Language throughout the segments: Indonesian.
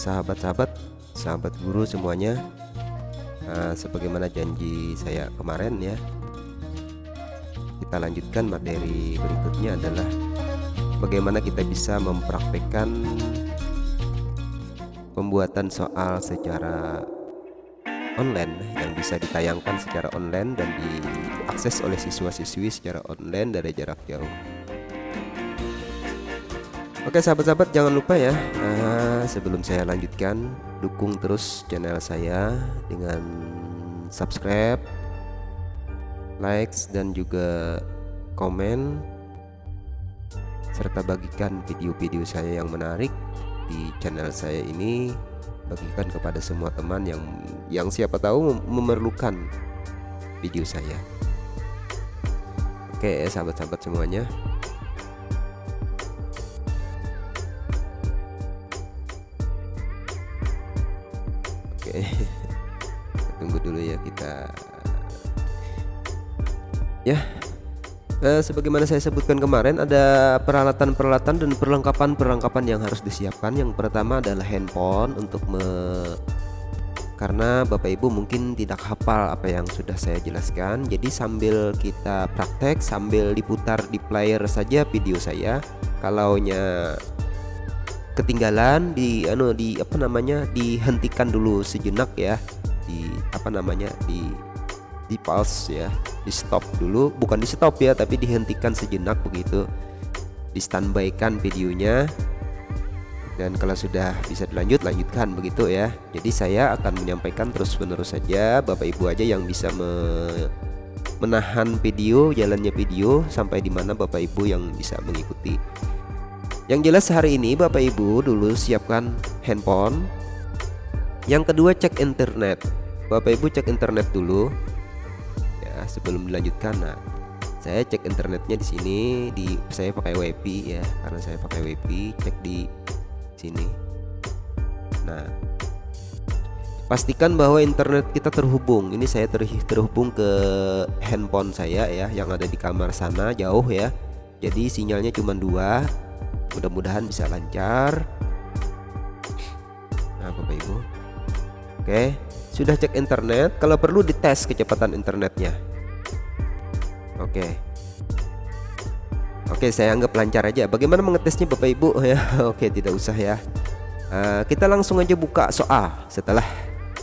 sahabat-sahabat sahabat guru semuanya nah, sebagaimana janji saya kemarin ya. Kita lanjutkan materi berikutnya adalah bagaimana kita bisa mempraktekkan pembuatan soal secara online yang bisa ditayangkan secara online dan diakses oleh siswa-siswi secara online dari jarak jauh Oke sahabat-sahabat jangan lupa ya uh, sebelum saya lanjutkan dukung terus channel saya dengan subscribe, likes dan juga komen serta bagikan video-video saya yang menarik di channel saya ini bagikan kepada semua teman yang yang siapa tahu memerlukan video saya. Oke sahabat-sahabat semuanya Oke tunggu dulu ya kita ya. Eh, sebagaimana saya sebutkan kemarin ada peralatan-peralatan dan perlengkapan-perlengkapan yang harus disiapkan. Yang pertama adalah handphone untuk me karena Bapak Ibu mungkin tidak hafal apa yang sudah saya jelaskan. Jadi sambil kita praktek sambil diputar di player saja video saya kalaunya ketinggalan di anu di apa namanya dihentikan dulu sejenak ya. Di apa namanya di di pause ya. Di stop dulu bukan di stop ya tapi dihentikan sejenak begitu. Di standby kan videonya. Dan kalau sudah bisa dilanjut lanjutkan begitu ya. Jadi saya akan menyampaikan terus menerus saja. Bapak Ibu aja yang bisa me menahan video jalannya video sampai di mana Bapak Ibu yang bisa mengikuti yang jelas hari ini Bapak Ibu dulu siapkan handphone. Yang kedua cek internet. Bapak Ibu cek internet dulu. Ya, sebelum dilanjutkan. Nah, saya cek internetnya di sini di saya pakai WiFi ya, karena saya pakai WiFi, cek di sini. Nah, pastikan bahwa internet kita terhubung. Ini saya ter terhubung ke handphone saya ya yang ada di kamar sana jauh ya. Jadi sinyalnya cuma dua mudah-mudahan bisa lancar. Nah Bapak Ibu. Oke sudah cek internet. Kalau perlu dites kecepatan internetnya. Oke. Oke saya anggap lancar aja. Bagaimana mengetesnya Bapak Ibu? Ya Oke tidak usah ya. Uh, kita langsung aja buka soal. Setelah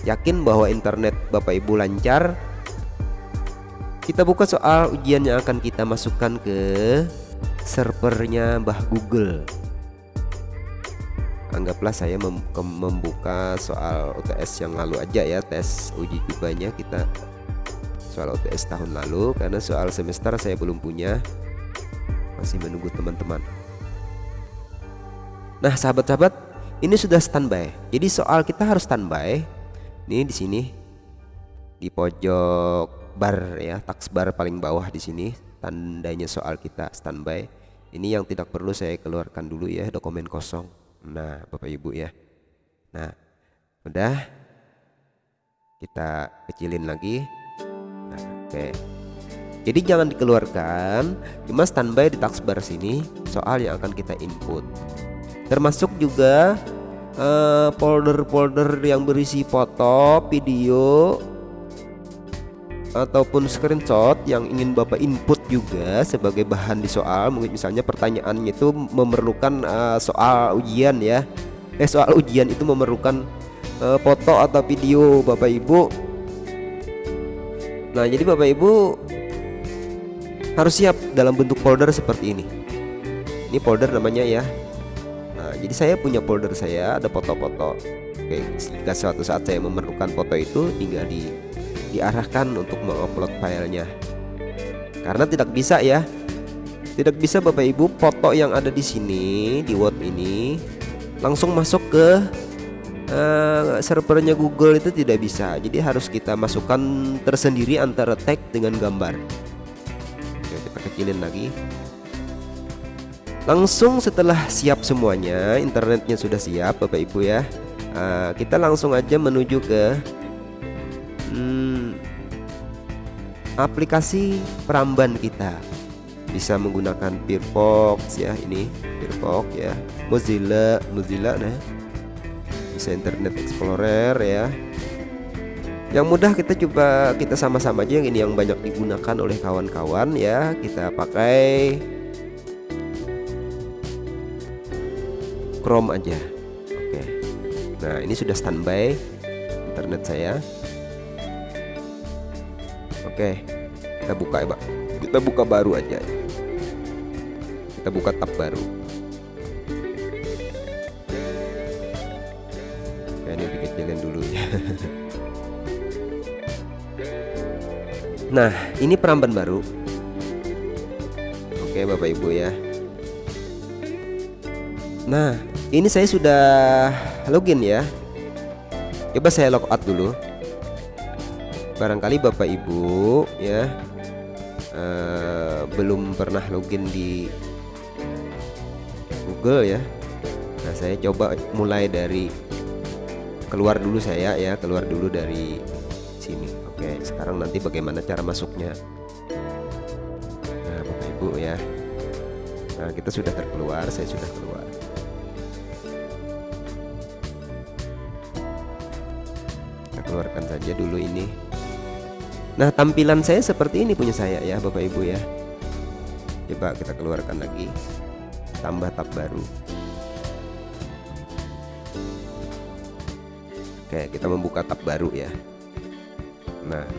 yakin bahwa internet Bapak Ibu lancar kita buka soal ujian yang akan kita masukkan ke servernya Mbah Google. Anggaplah saya mem membuka soal UTS yang lalu aja ya tes uji cobanya kita soal UTS tahun lalu karena soal semester saya belum punya. Masih menunggu teman-teman. Nah sahabat-sahabat ini sudah standby. Jadi soal kita harus standby. Ini di sini di pojok bar ya taksbar paling bawah di sini tandanya soal kita standby ini yang tidak perlu saya keluarkan dulu ya dokumen kosong. Nah Bapak Ibu ya. Nah udah. Kita kecilin lagi. Nah, oke. Jadi jangan dikeluarkan cuma standby di taskbar sini soal yang akan kita input. Termasuk juga eh, folder-folder uh, yang berisi foto video ataupun screenshot yang ingin Bapak input juga sebagai bahan di soal. Mungkin misalnya pertanyaannya itu memerlukan uh, soal ujian ya. Eh soal ujian itu memerlukan uh, foto atau video Bapak Ibu. Nah jadi Bapak Ibu harus siap dalam bentuk folder seperti ini. Ini folder namanya ya. Nah jadi saya punya folder saya ada foto-foto. Oke jika suatu saat saya memerlukan foto itu tinggal di diarahkan untuk mengupload filenya. Karena tidak bisa ya. Tidak bisa Bapak Ibu foto yang ada di sini di Word ini langsung masuk ke uh, servernya Google itu tidak bisa. Jadi harus kita masukkan tersendiri antara tag dengan gambar. Oke, kita kecilin lagi. Langsung setelah siap semuanya internetnya sudah siap Bapak Ibu ya uh, kita langsung aja menuju ke aplikasi peramban kita. Bisa menggunakan Firefox ya ini Firefox ya Mozilla Mozilla nah. Bisa Internet Explorer ya. Yang mudah kita coba kita sama-sama aja yang ini yang banyak digunakan oleh kawan-kawan ya. Kita pakai Chrome aja. Oke. Nah ini sudah standby internet saya oke kita buka ya pak. Kita buka baru aja. Kita buka tab baru. Oke, ini dikecilin dulu ya. Nah ini peramban baru. Oke Bapak Ibu ya. Nah ini saya sudah login ya. Coba saya logout dulu Barangkali Bapak Ibu ya uh, Belum pernah login di Google ya. Nah saya coba mulai dari Keluar dulu saya ya Keluar dulu dari sini. Oke sekarang nanti bagaimana cara masuknya? Nah Bapak Ibu ya. Nah kita sudah terkeluar Saya sudah keluar. Kita keluarkan saja dulu ini Nah tampilan saya seperti ini punya saya ya Bapak Ibu ya. Coba kita keluarkan lagi. Tambah tab baru. Oke kita membuka tab baru ya. Nah.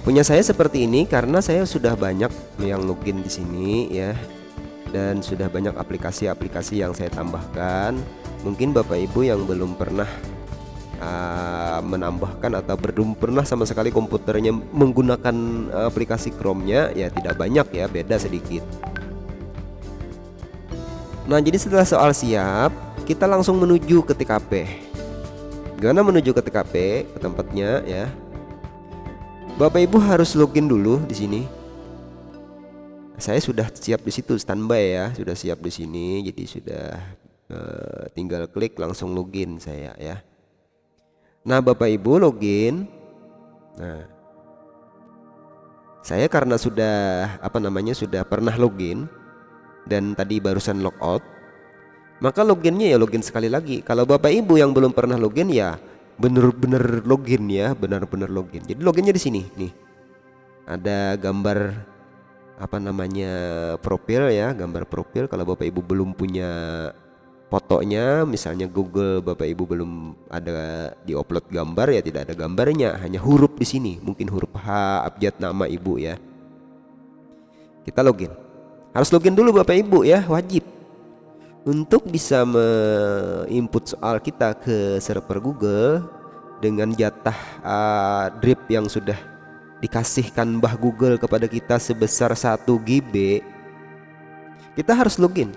Punya saya seperti ini karena saya sudah banyak yang login di sini ya. Dan sudah banyak aplikasi-aplikasi yang saya tambahkan. Mungkin Bapak Ibu yang belum pernah uh, menambahkan atau belum pernah sama sekali komputernya menggunakan aplikasi Chrome-nya ya tidak banyak ya, beda sedikit. Nah, jadi setelah soal siap, kita langsung menuju ke TKP. Gimana menuju ke TKP ke tempatnya ya? Bapak Ibu harus login dulu di sini. Saya sudah siap di situ standby ya, sudah siap di sini, jadi sudah uh, tinggal klik langsung login saya ya. Nah Bapak Ibu login. Nah, saya karena sudah apa namanya sudah pernah login dan tadi barusan logout, maka loginnya ya login sekali lagi. Kalau Bapak Ibu yang belum pernah login ya bener-bener login ya benar-benar login jadi loginnya di sini nih ada gambar apa namanya profil ya gambar profil kalau bapak ibu belum punya fotonya misalnya Google bapak ibu belum ada di upload gambar ya tidak ada gambarnya. Hanya huruf di sini. Mungkin huruf H abjad nama ibu ya. Kita login. Harus login dulu bapak ibu ya. Wajib. Untuk bisa menginput soal kita ke server Google dengan jatah uh, drip yang sudah dikasihkan Mbah Google kepada kita sebesar 1 GB kita harus login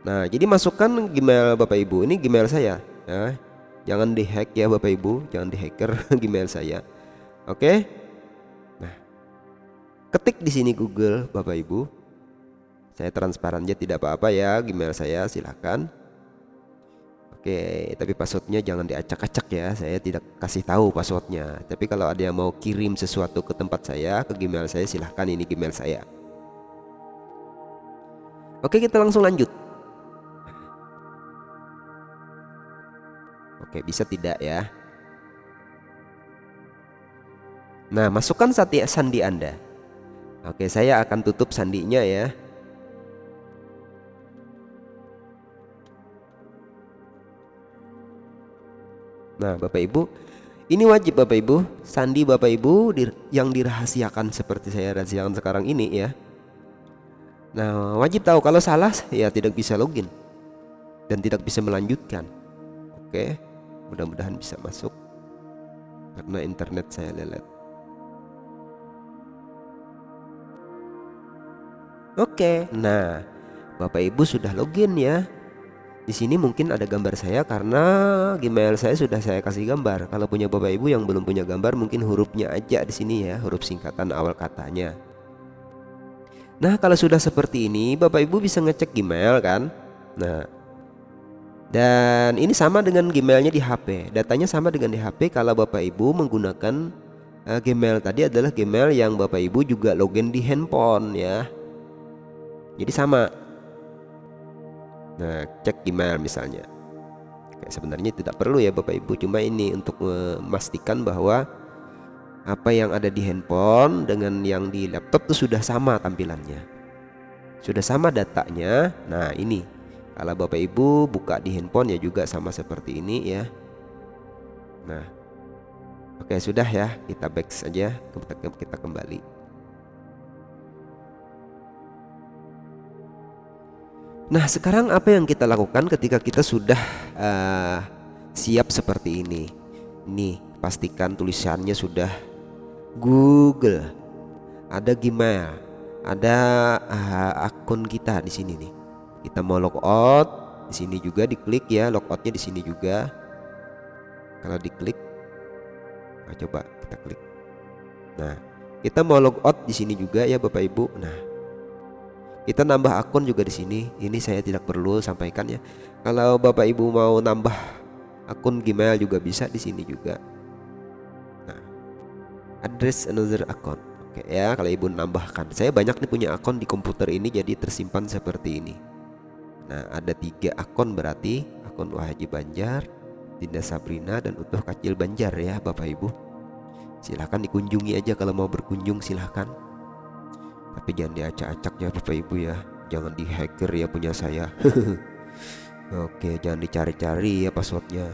nah jadi masukkan Gmail Bapak Ibu. Ini Gmail saya. Ya. Jangan dihack ya Bapak Ibu. Jangan dihacker Gmail saya. Oke? Nah ketik di sini Google Bapak Ibu. Saya transparan aja tidak apa-apa ya Gmail saya. Silahkan Oke tapi passwordnya jangan diacak-acak ya. Saya tidak kasih tahu passwordnya. Tapi kalau ada yang mau kirim sesuatu ke tempat saya ke Gmail saya silahkan ini Gmail saya. Oke kita langsung lanjut Oke bisa tidak ya? Nah masukkan sandi Anda. Oke saya akan tutup sandinya ya. Nah Bapak Ibu ini wajib Bapak Ibu Sandi Bapak Ibu yang dirahasiakan seperti saya rahasiakan sekarang ini ya. Nah wajib tahu kalau salah ya tidak bisa login Dan tidak bisa melanjutkan. Oke mudah-mudahan bisa masuk Karena internet saya lelet Oke nah Bapak Ibu sudah login ya di sini mungkin ada gambar saya karena Gmail saya sudah saya kasih gambar. Kalau punya Bapak Ibu yang belum punya gambar mungkin hurufnya aja di sini ya, huruf singkatan awal katanya. Nah, kalau sudah seperti ini Bapak Ibu bisa ngecek Gmail kan? Nah, dan ini sama dengan Gmailnya di HP. Datanya sama dengan di HP kalau Bapak Ibu menggunakan uh, Gmail tadi adalah Gmail yang Bapak Ibu juga login di handphone ya. Jadi sama Nah, cek email misalnya. Kayak sebenarnya tidak perlu ya Bapak Ibu, cuma ini untuk memastikan bahwa apa yang ada di handphone dengan yang di laptop itu sudah sama tampilannya. Sudah sama datanya. Nah, ini kalau Bapak Ibu buka di handphone ya juga sama seperti ini ya. Nah, oke sudah ya, kita back saja, kita, kita kembali. Nah, sekarang apa yang kita lakukan ketika kita sudah uh, siap seperti ini? Nih, pastikan tulisannya sudah Google, ada Gmail, ada uh, akun kita di sini nih. Kita mau logout, di sini juga diklik ya, logoutnya di sini juga. Kalau diklik, nah coba kita klik. Nah, kita mau logout di sini juga ya Bapak Ibu. Nah, kita nambah akun juga di sini. Ini saya tidak perlu sampaikan ya. Kalau Bapak Ibu mau nambah akun Gmail juga bisa di sini juga address another account Oke ya kalau ibu nambahkan Saya banyak nih punya akun di komputer ini jadi tersimpan seperti ini Nah ada tiga akun berarti Akun Wahaji Banjar Dinda Sabrina dan Utuh Kacil Banjar ya Bapak Ibu. Silahkan dikunjungi aja kalau mau berkunjung silahkan. Tapi jangan diacak-acak ya Bapak Ibu ya. Jangan di hacker ya punya saya. Oke jangan dicari-cari ya passwordnya.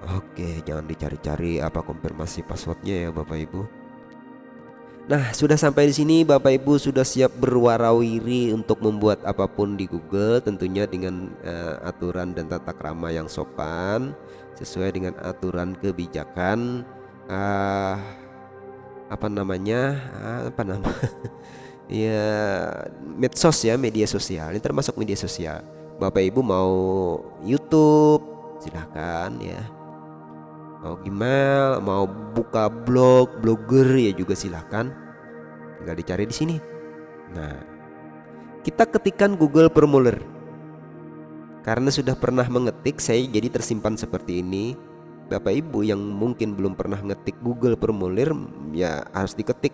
Oke, jangan dicari-cari apa konfirmasi passwordnya ya Bapak Ibu. Nah, sudah sampai di sini Bapak Ibu sudah siap berwarawiri untuk membuat apa pun di Google tentunya dengan uh, aturan dan tata krama yang sopan sesuai dengan aturan kebijakan uh, apa namanya? Uh, apa nama? ya medsos ya, media sosial. Ini termasuk media sosial. Bapak Ibu mau YouTube silahkan ya mau email, mau buka blog, blogger ya juga silahkan. Tinggal dicari di sini. Nah, kita ketikkan Google Formulir. Karena sudah pernah mengetik, saya jadi tersimpan seperti ini. Bapak Ibu yang mungkin belum pernah ngetik Google Formulir, ya harus diketik.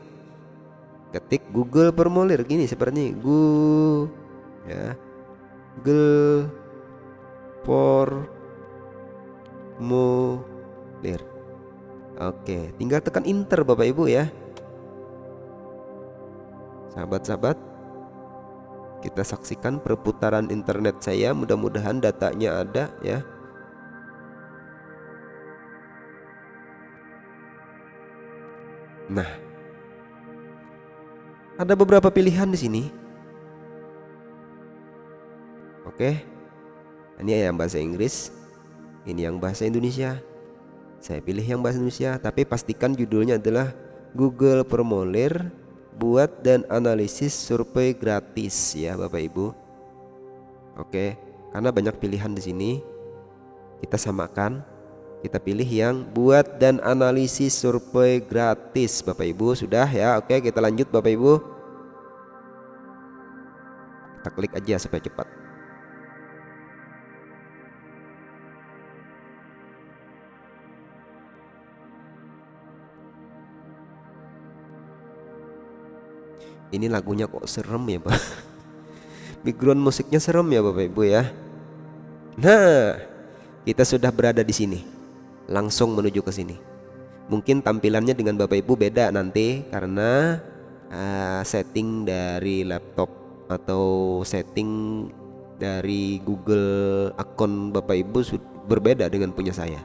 Ketik Google Formulir gini seperti ini. Google ya. Google Formulir clear. Oke tinggal tekan enter Bapak Ibu ya. Sahabat-sahabat kita saksikan perputaran internet saya. Mudah-mudahan datanya ada ya. Nah ada beberapa pilihan di sini. Oke ini yang bahasa Inggris ini yang bahasa Indonesia saya pilih yang bahasa Indonesia, tapi pastikan judulnya adalah Google Formulir buat dan analisis survei gratis ya Bapak Ibu. Oke, karena banyak pilihan di sini. Kita samakan. Kita pilih yang buat dan analisis survei gratis Bapak Ibu sudah ya. Oke, kita lanjut Bapak Ibu. Kita klik aja supaya cepat. Ini lagunya kok serem ya Pak? Background musiknya serem ya Bapak Ibu ya? Nah kita sudah berada di sini. Langsung menuju ke sini. Mungkin tampilannya dengan Bapak Ibu beda nanti Karena uh, setting dari laptop Atau setting dari Google akun Bapak Ibu berbeda dengan punya saya.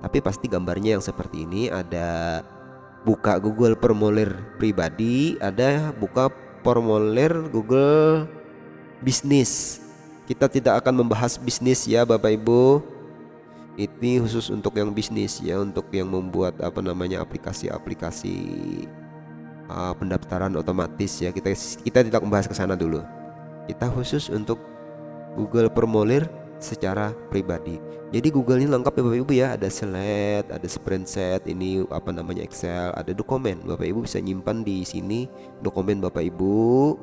Tapi pasti gambarnya yang seperti ini. Ada buka Google formulir pribadi, ada buka formulir Google bisnis. Kita tidak akan membahas bisnis ya Bapak Ibu. Ini khusus untuk yang bisnis ya, untuk yang membuat apa namanya aplikasi-aplikasi uh, pendaftaran otomatis ya. Kita kita tidak membahas ke sana dulu. Kita khusus untuk Google formulir secara pribadi. Jadi Google ini lengkap ya Bapak Ibu ya, ada slide, ada spreadsheet, ini apa namanya Excel, ada dokumen. Bapak Ibu bisa nyimpan di sini dokumen Bapak Ibu.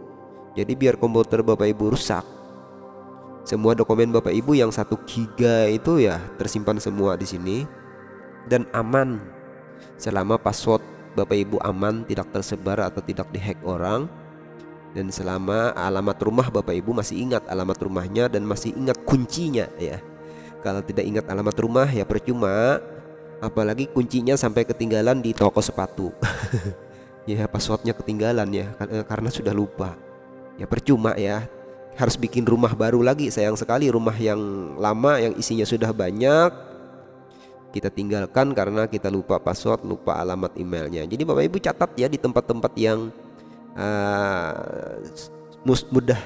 Jadi biar komputer Bapak Ibu rusak, semua dokumen Bapak Ibu yang satu giga itu ya tersimpan semua di sini dan aman. Selama password Bapak Ibu aman, tidak tersebar atau tidak dihack orang, dan selama alamat rumah Bapak Ibu masih ingat alamat rumahnya dan masih ingat kuncinya ya. Kalau tidak ingat alamat rumah ya percuma. Apalagi kuncinya sampai ketinggalan di toko sepatu. Ya passwordnya ketinggalan ya eh, karena sudah lupa. Ya percuma ya. Harus bikin rumah baru lagi sayang sekali. Rumah yang lama yang isinya sudah banyak kita tinggalkan karena kita lupa password lupa alamat emailnya. Jadi bapak ibu catat ya di tempat-tempat yang uh, mudah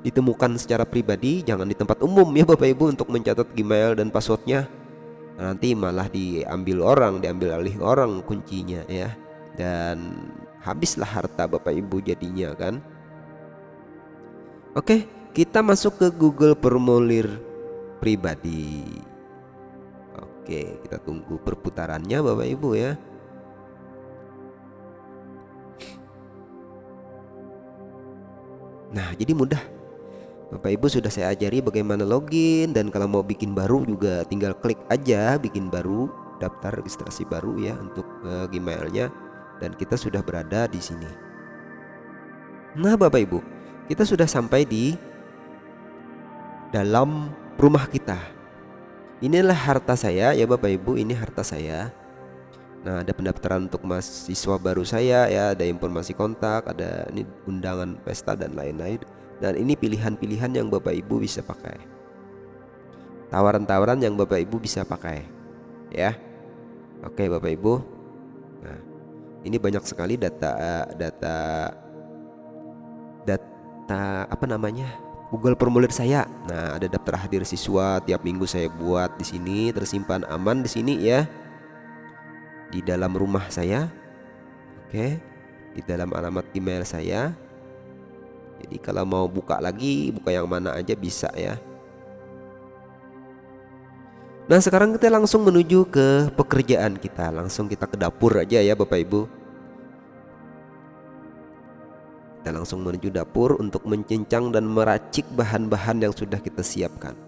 ditemukan secara pribadi jangan di tempat umum ya bapak ibu untuk mencatat Gmail dan passwordnya. Nanti malah diambil orang diambil alih orang kuncinya ya. Dan habislah harta bapak ibu jadinya kan? Oke kita masuk ke Google formulir pribadi. Oke kita tunggu perputarannya bapak ibu ya nah jadi mudah Bapak Ibu sudah saya ajari bagaimana login dan kalau mau bikin baru juga tinggal klik aja bikin baru daftar registrasi baru ya untuk uh, Gmailnya dan kita sudah berada di sini. Nah Bapak Ibu kita sudah sampai di dalam rumah kita. Inilah harta saya ya Bapak Ibu ini harta saya. Nah ada pendaftaran untuk mahasiswa baru saya ya ada informasi kontak ada ini undangan pesta dan lain-lain dan ini pilihan-pilihan yang Bapak Ibu bisa pakai. Tawaran-tawaran yang Bapak Ibu bisa pakai. Ya. Oke, Bapak Ibu. Nah, ini banyak sekali data data data apa namanya? Google formulir saya. Nah, ada daftar hadir siswa tiap minggu saya buat di sini tersimpan aman di sini ya. Di dalam rumah saya. Oke. Di dalam alamat email saya. Jadi kalau mau buka lagi buka yang mana aja bisa ya. Nah sekarang kita langsung menuju ke pekerjaan kita. Langsung kita ke dapur aja ya Bapak Ibu. Kita langsung menuju dapur untuk mencincang dan meracik bahan-bahan yang sudah kita siapkan.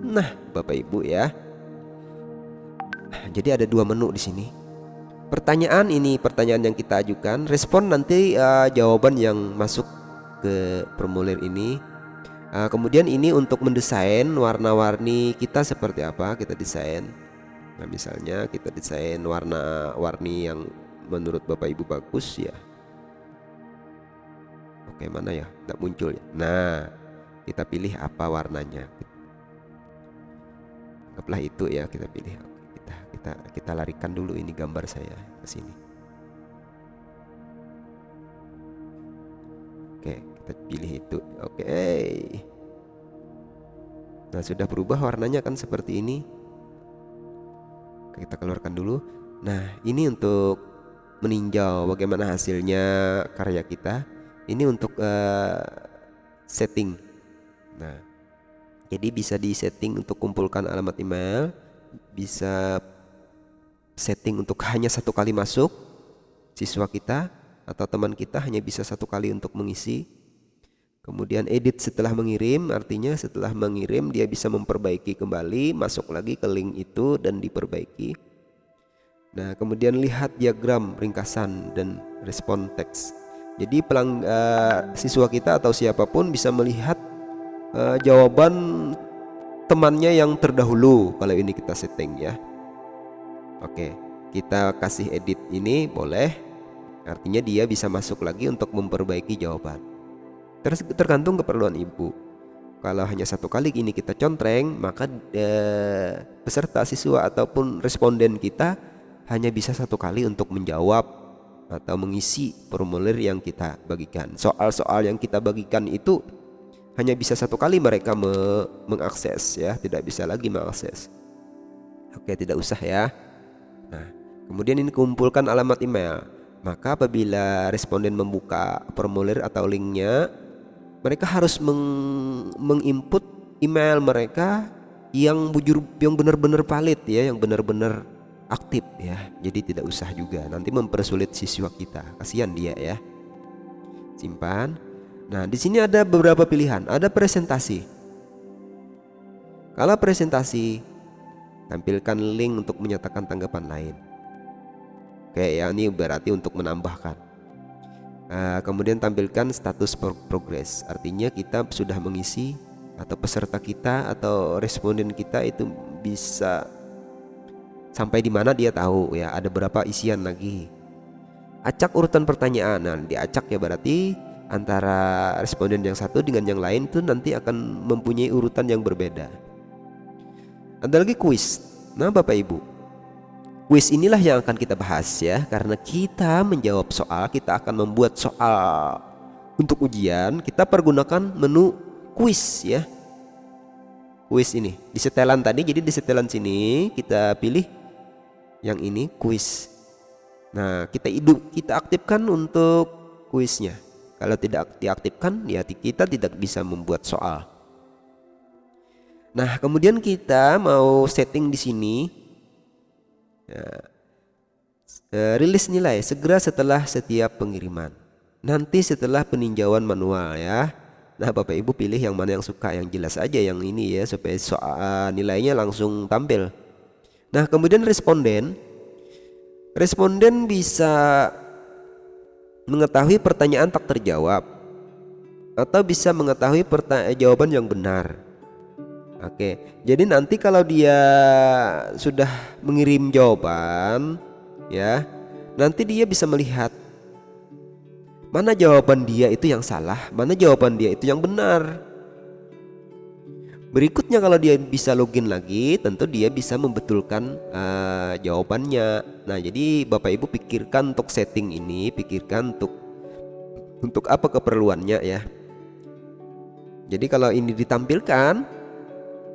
Nah Bapak Ibu ya. Jadi ada dua menu di sini Pertanyaan ini pertanyaan yang kita ajukan Respon nanti uh, jawaban yang masuk ke formulir ini. Uh, kemudian ini untuk mendesain warna-warni kita seperti apa kita desain. Nah misalnya kita desain warna-warni yang menurut bapak ibu bagus ya. Oke mana ya? Tidak muncul ya? Nah kita pilih apa warnanya. Anggaplah itu ya kita pilih kita kita larikan dulu ini gambar saya ke sini. Oke kita pilih itu. Oke. Nah sudah berubah warnanya kan seperti ini. Kita keluarkan dulu. Nah ini untuk meninjau bagaimana hasilnya karya kita. Ini untuk uh, setting. Nah jadi bisa di setting untuk kumpulkan alamat email bisa setting untuk hanya satu kali masuk siswa kita atau teman kita hanya bisa satu kali untuk mengisi Kemudian edit setelah mengirim, artinya setelah mengirim dia bisa memperbaiki kembali, masuk lagi ke link itu dan diperbaiki. Nah, kemudian lihat diagram ringkasan dan respon teks. Jadi pelang uh, siswa kita atau siapa pun bisa melihat uh, jawaban temannya yang terdahulu kalau ini kita setting ya. Oke, kita kasih edit ini boleh. Artinya dia bisa masuk lagi untuk memperbaiki jawaban. Tergantung keperluan ibu. Kalau hanya satu kali ini kita contreng, maka eh, peserta siswa ataupun responden kita hanya bisa satu kali untuk menjawab atau mengisi formulir yang kita bagikan. Soal-soal yang kita bagikan itu hanya bisa satu kali mereka me mengakses ya, tidak bisa lagi mengakses. Oke, tidak usah ya. Nah, kemudian ini kumpulkan alamat email. Maka apabila responden membuka formulir atau linknya mereka harus meng menginput email mereka yang bujur yang benar-benar valid ya yang benar-benar aktif ya. Jadi tidak usah juga nanti mempersulit siswa kita. Kasihan dia ya. Simpan. Nah di sini ada beberapa pilihan. Ada presentasi. Kalau presentasi tampilkan link untuk menyatakan tanggapan lain. Oke ya ini berarti untuk menambahkan. Uh, kemudian tampilkan status progress artinya kita sudah mengisi atau peserta kita atau responden kita itu bisa sampai di mana dia tahu ya ada berapa isian lagi. Acak urutan pertanyaan. Nah diacak ya berarti antara responden yang satu dengan yang lain itu nanti akan mempunyai urutan yang berbeda ada lagi kuis nah bapak ibu kuis inilah yang akan kita bahas ya karena kita menjawab soal kita akan membuat soal untuk ujian kita pergunakan menu kuis ya kuis ini di setelan tadi jadi di setelan sini kita pilih yang ini kuis. Nah, kita hidup kita aktifkan untuk kuisnya. Kalau tidak diaktifkan, ya kita tidak bisa membuat soal. Nah, kemudian kita mau setting di sini. Ya, rilis nilai segera setelah setiap pengiriman. Nanti setelah peninjauan manual ya. Nah, Bapak Ibu pilih yang mana yang suka, yang jelas aja yang ini ya supaya soal nilainya langsung tampil. Nah, kemudian responden responden bisa mengetahui pertanyaan tak terjawab atau bisa mengetahui jawaban yang benar. Oke, jadi nanti kalau dia sudah mengirim jawaban, ya, nanti dia bisa melihat mana jawaban dia itu yang salah, mana jawaban dia itu yang benar. Berikutnya kalau dia bisa login lagi, tentu dia bisa membetulkan uh, jawabannya. Nah, jadi Bapak Ibu pikirkan untuk setting ini, pikirkan untuk untuk apa keperluannya ya. Jadi kalau ini ditampilkan,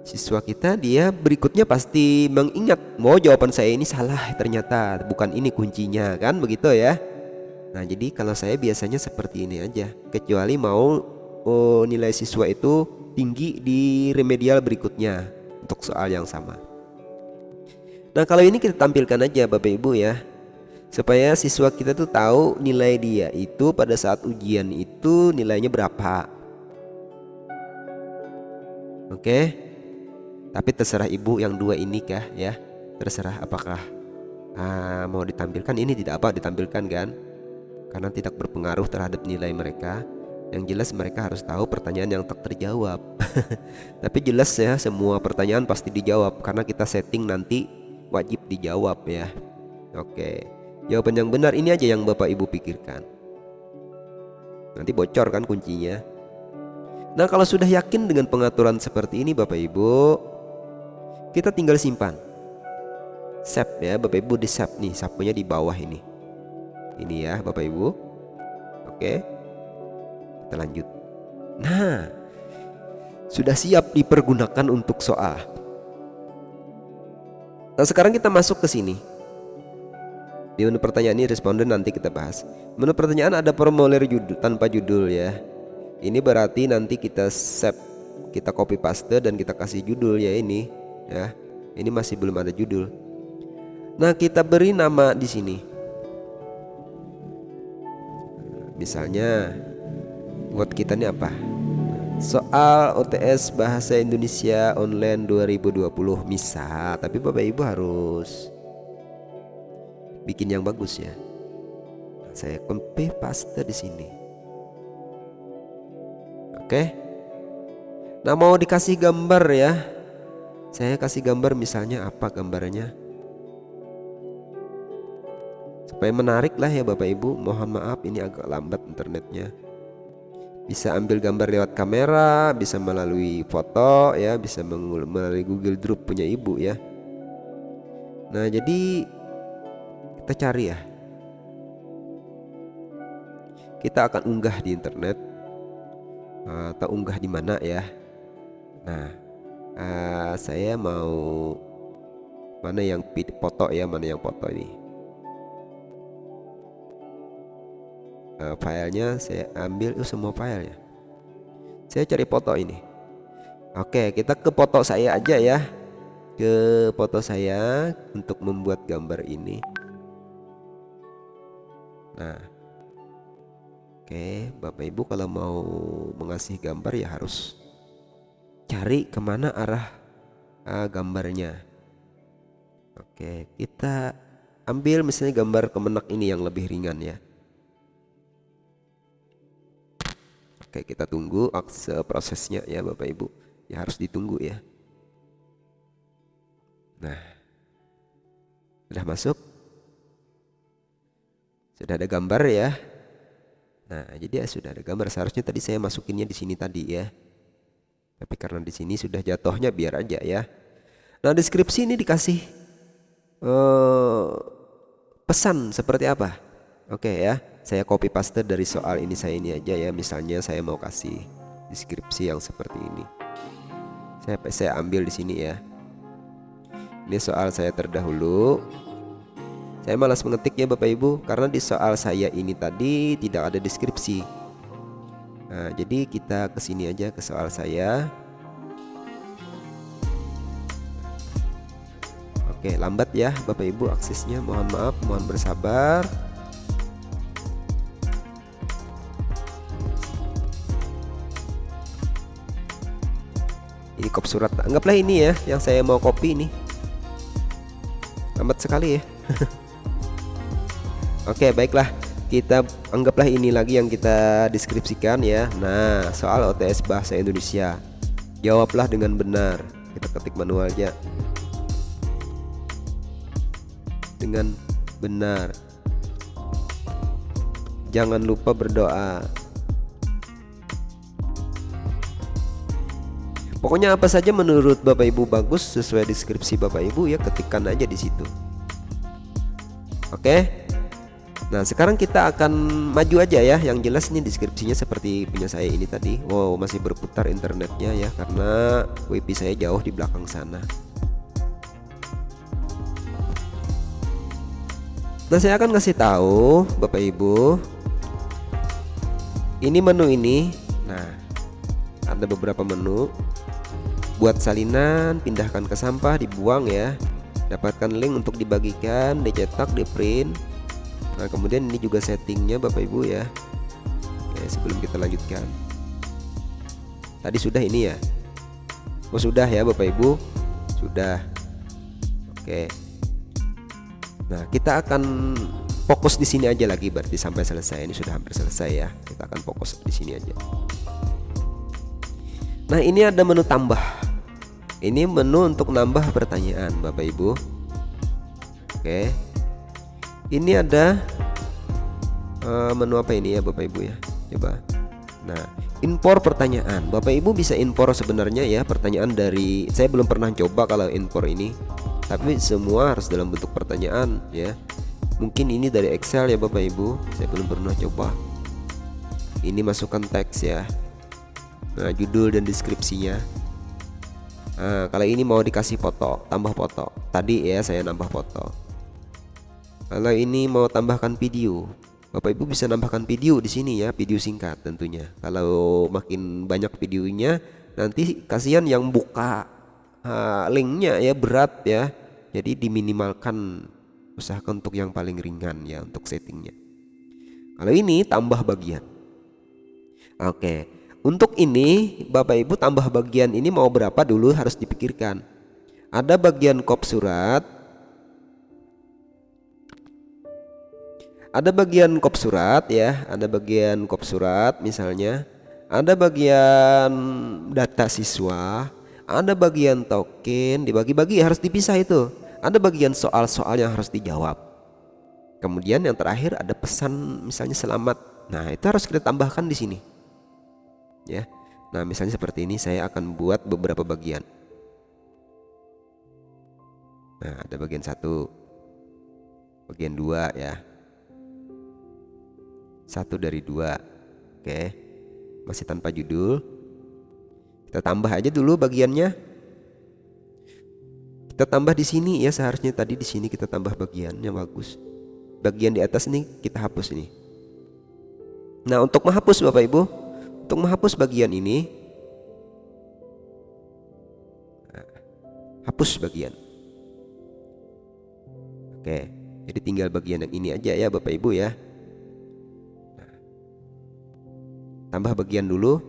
siswa kita dia berikutnya pasti mengingat, mau jawaban saya ini salah ternyata, bukan ini kuncinya kan begitu ya. Nah, jadi kalau saya biasanya seperti ini aja, kecuali mau oh, nilai siswa itu tinggi di remedial berikutnya untuk soal yang sama. Nah kalau ini kita tampilkan aja Bapak Ibu ya Supaya siswa kita tuh tahu nilai dia itu pada saat ujian itu nilainya berapa Oke Tapi terserah ibu yang dua ini kah ya. Terserah apakah ah, mau ditampilkan. Ini tidak apa ditampilkan kan. Karena tidak berpengaruh terhadap nilai mereka. Yang jelas mereka harus tahu pertanyaan yang tak terjawab. Tapi jelas ya semua pertanyaan pasti dijawab. Karena kita setting nanti wajib dijawab ya. Oke. Jawaban yang benar ini aja yang Bapak Ibu pikirkan. Nanti bocor kan kuncinya. Nah kalau sudah yakin dengan pengaturan seperti ini Bapak Ibu Kita tinggal simpan Save ya Bapak Ibu di save nih Sapunya di bawah ini Ini ya Bapak Ibu Oke kita lanjut. Nah, sudah siap dipergunakan untuk soal. Nah, sekarang kita masuk ke sini. Di menu pertanyaan ini responden nanti kita bahas. Menu pertanyaan ada formulir judul tanpa judul ya. Ini berarti nanti kita save, kita copy paste dan kita kasih judul ya ini ya. Ini masih belum ada judul. Nah, kita beri nama di sini. Misalnya buat kita ini apa? Soal OTS Bahasa Indonesia Online 2020 misal, tapi Bapak Ibu harus bikin yang bagus ya. saya copy paste di sini. Oke. Nah, mau dikasih gambar ya. Saya kasih gambar misalnya apa gambarnya? Supaya menarik lah ya Bapak Ibu. Mohon maaf ini agak lambat internetnya. Bisa ambil gambar lewat kamera bisa melalui foto ya. Bisa melalui Google Drive punya ibu ya. Nah jadi kita cari ya. Kita akan unggah di internet atau unggah di mana ya? Nah uh, saya mau mana yang foto ya mana yang foto ini. Uh, filenya saya ambil itu semua file ya saya cari foto ini. Oke kita ke foto saya aja ya. Ke foto saya untuk membuat gambar ini. Nah. Oke Bapak Ibu kalau mau mengasih gambar ya harus cari ke mana arah uh, gambarnya oke kita ambil misalnya gambar kemenak ini yang lebih ringan ya Oke, kita tunggu akse prosesnya ya Bapak Ibu. Ya harus ditunggu ya. Nah. Sudah masuk? Sudah ada gambar ya. Nah, jadi ya sudah ada gambar. Seharusnya tadi saya masukinnya di sini tadi ya. Tapi karena di sini sudah jatuhnya biar aja ya. Nah, deskripsi ini dikasih uh, pesan seperti apa? Oke ya, saya copy paste dari soal ini saya ini aja ya. Misalnya saya mau kasih deskripsi yang seperti ini. Saya saya ambil di sini ya. Ini soal saya terdahulu. Saya malas mengetik ya Bapak Ibu karena di soal saya ini tadi tidak ada deskripsi. Nah, jadi kita ke sini aja ke soal saya. Oke, lambat ya Bapak Ibu aksesnya. Mohon maaf, mohon bersabar. Ini kop surat. Anggaplah ini ya yang saya mau copy ini. Lambat sekali ya. Oke baiklah kita anggaplah ini lagi yang kita deskripsikan ya. Nah soal OTS Bahasa Indonesia. Jawablah dengan benar. Kita ketik manualnya. Dengan benar. Jangan lupa berdoa. Pokoknya apa saja menurut Bapak Ibu bagus sesuai deskripsi Bapak Ibu ya ketikkan aja di situ. Oke. Nah sekarang kita akan maju aja ya. Yang jelas ini deskripsinya seperti punya saya ini tadi. Wow masih berputar internetnya ya Karena wifi saya jauh di belakang sana. Nah saya akan kasih tahu Bapak Ibu Ini menu ini. Nah ada beberapa menu. Buat salinan Pindahkan ke sampah Dibuang ya. Dapatkan link untuk dibagikan Dicetak Di print Nah kemudian ini juga settingnya Bapak Ibu ya. Oke sebelum kita lanjutkan. Tadi sudah ini ya? Oh sudah ya Bapak Ibu? Sudah. Oke. Nah kita akan fokus di sini aja lagi berarti sampai selesai. Ini sudah hampir selesai ya. Kita akan fokus di sini aja. Nah ini ada menu tambah. Ini menu untuk nambah pertanyaan Bapak Ibu. Oke ini ada uh, menu apa ini ya Bapak Ibu ya? Coba. Nah impor pertanyaan. Bapak Ibu bisa impor sebenarnya ya pertanyaan dari saya belum pernah coba kalau impor ini. Tapi semua harus dalam bentuk pertanyaan ya. Mungkin ini dari Excel ya Bapak Ibu. Saya belum pernah coba. Ini masukkan teks ya. Nah judul dan deskripsinya. Nah, kalau ini mau dikasih foto tambah foto. Tadi ya saya nambah foto kalau ini mau tambahkan video, Bapak Ibu bisa nambahkan video di sini ya, video singkat tentunya. Kalau makin banyak videonya, nanti kasihan yang buka uh, linknya ya berat ya. Jadi diminimalkan usahakan untuk yang paling ringan ya untuk settingnya. Kalau ini tambah bagian. Oke, untuk ini Bapak Ibu tambah bagian ini mau berapa dulu harus dipikirkan. Ada bagian kop surat, ada bagian kop surat ya. Ada bagian kop surat misalnya. Ada bagian data siswa. Ada bagian token dibagi-bagi harus dipisah itu. Ada bagian soal-soal yang harus dijawab. Kemudian yang terakhir ada pesan misalnya selamat. Nah itu harus kita tambahkan di sini. Ya. Nah misalnya seperti ini saya akan buat beberapa bagian. Nah ada bagian satu. Bagian dua ya satu dari dua. Oke. Masih tanpa judul. Kita tambah aja dulu bagiannya. Kita tambah di sini ya seharusnya tadi di sini kita tambah bagiannya bagus. Bagian di atas ini kita hapus ini. Nah untuk menghapus bapak ibu untuk menghapus bagian ini hapus bagian. Oke jadi tinggal bagian yang ini aja ya bapak ibu ya tambah bagian dulu.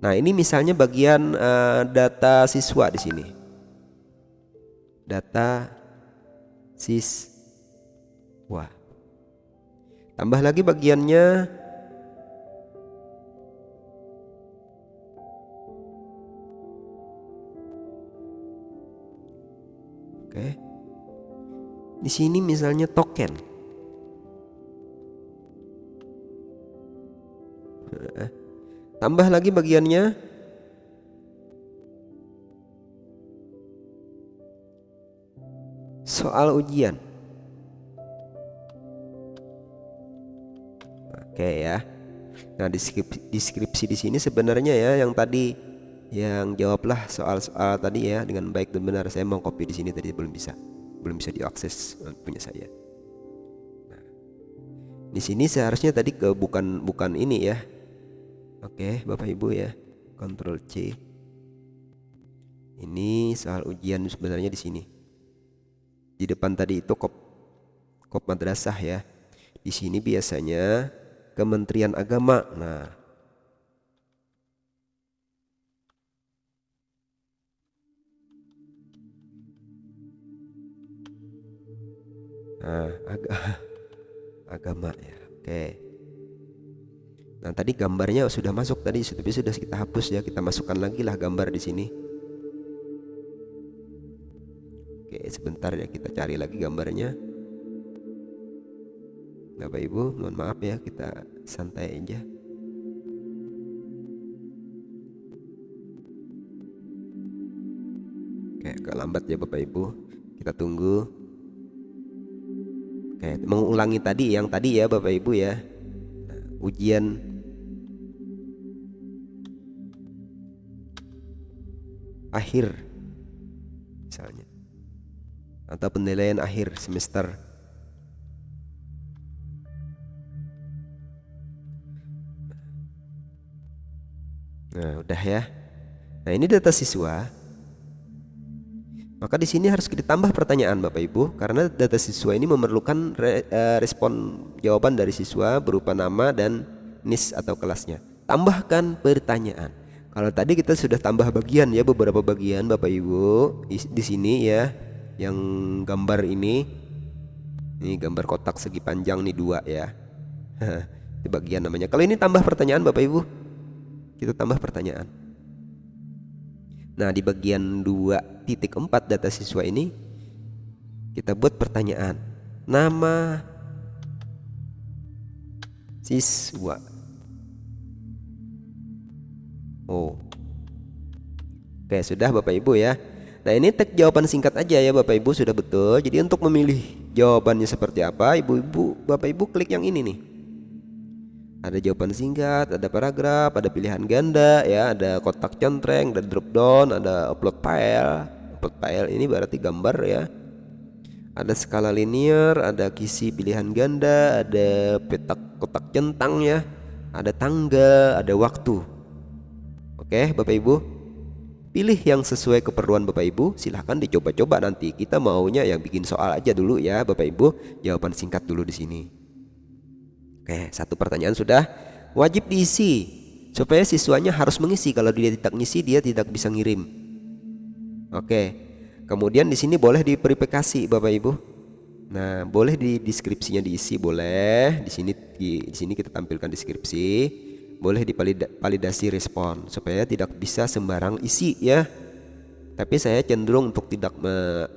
Nah ini misalnya bagian uh, data siswa di sini. Data siswa. Tambah lagi bagiannya. Oke. Di sini misalnya token tambah lagi bagiannya soal ujian Oke ya. Nah, deskripsi, deskripsi di sini sebenarnya ya yang tadi yang jawablah soal-soal tadi ya dengan baik dan benar. Saya mau copy di sini tadi belum bisa. Belum bisa diakses eh, punya saya. Nah, di sini seharusnya tadi ke bukan bukan ini ya. Oke, Bapak Ibu ya. Ctrl C. Ini soal ujian sebenarnya di sini. Di depan tadi itu kop kop madrasah ya. Di sini biasanya Kementerian Agama. Nah, Nah, ag agama ya. Oke. Nah, tadi gambarnya sudah masuk tadi, tapi sudah kita hapus ya. Kita masukkan lagi lah gambar di sini. Oke, sebentar ya kita cari lagi gambarnya. Bapak Ibu mohon maaf ya kita santai aja Oke agak lambat ya Bapak Ibu kita tunggu Oke mengulangi tadi yang tadi ya Bapak Ibu ya nah, ujian akhir misalnya atau penilaian akhir semester Nah, udah ya. Nah, ini data siswa. Maka di sini harus ditambah pertanyaan Bapak Ibu karena data siswa ini memerlukan re, uh, respon jawaban dari siswa berupa nama dan NIS atau kelasnya. Tambahkan pertanyaan. Kalau tadi kita sudah tambah bagian ya beberapa bagian Bapak Ibu di, sini ya yang gambar ini ini gambar kotak segi panjang nih dua ya. Di bagian namanya. Kalau ini tambah pertanyaan Bapak Ibu kita tambah pertanyaan. Nah, di bagian 2.4 data siswa ini kita buat pertanyaan. Nama siswa. Oh. Oke, sudah Bapak Ibu ya. Nah, ini tag jawaban singkat aja ya Bapak Ibu sudah betul. Jadi untuk memilih jawabannya seperti apa, Ibu-ibu, Bapak Ibu klik yang ini nih ada jawaban singkat, ada paragraf, ada pilihan ganda, ya, ada kotak centreng, ada drop down, ada upload file. Upload file ini berarti gambar ya. Ada skala linear, ada kisi pilihan ganda, ada petak kotak centang ya, ada tanggal, ada waktu. Oke, Bapak Ibu. Pilih yang sesuai keperluan Bapak Ibu, silahkan dicoba-coba nanti. Kita maunya yang bikin soal aja dulu ya, Bapak Ibu. Jawaban singkat dulu di sini. Oke, satu pertanyaan sudah wajib diisi supaya siswanya harus mengisi. Kalau dia tidak mengisi, dia tidak bisa ngirim. Oke. Kemudian di sini boleh diverifikasi Bapak Ibu. Nah, boleh di deskripsinya diisi boleh. Di sini di, di sini kita tampilkan deskripsi. Boleh divalidasi respon supaya tidak bisa sembarang isi ya. Tapi saya cenderung untuk tidak me,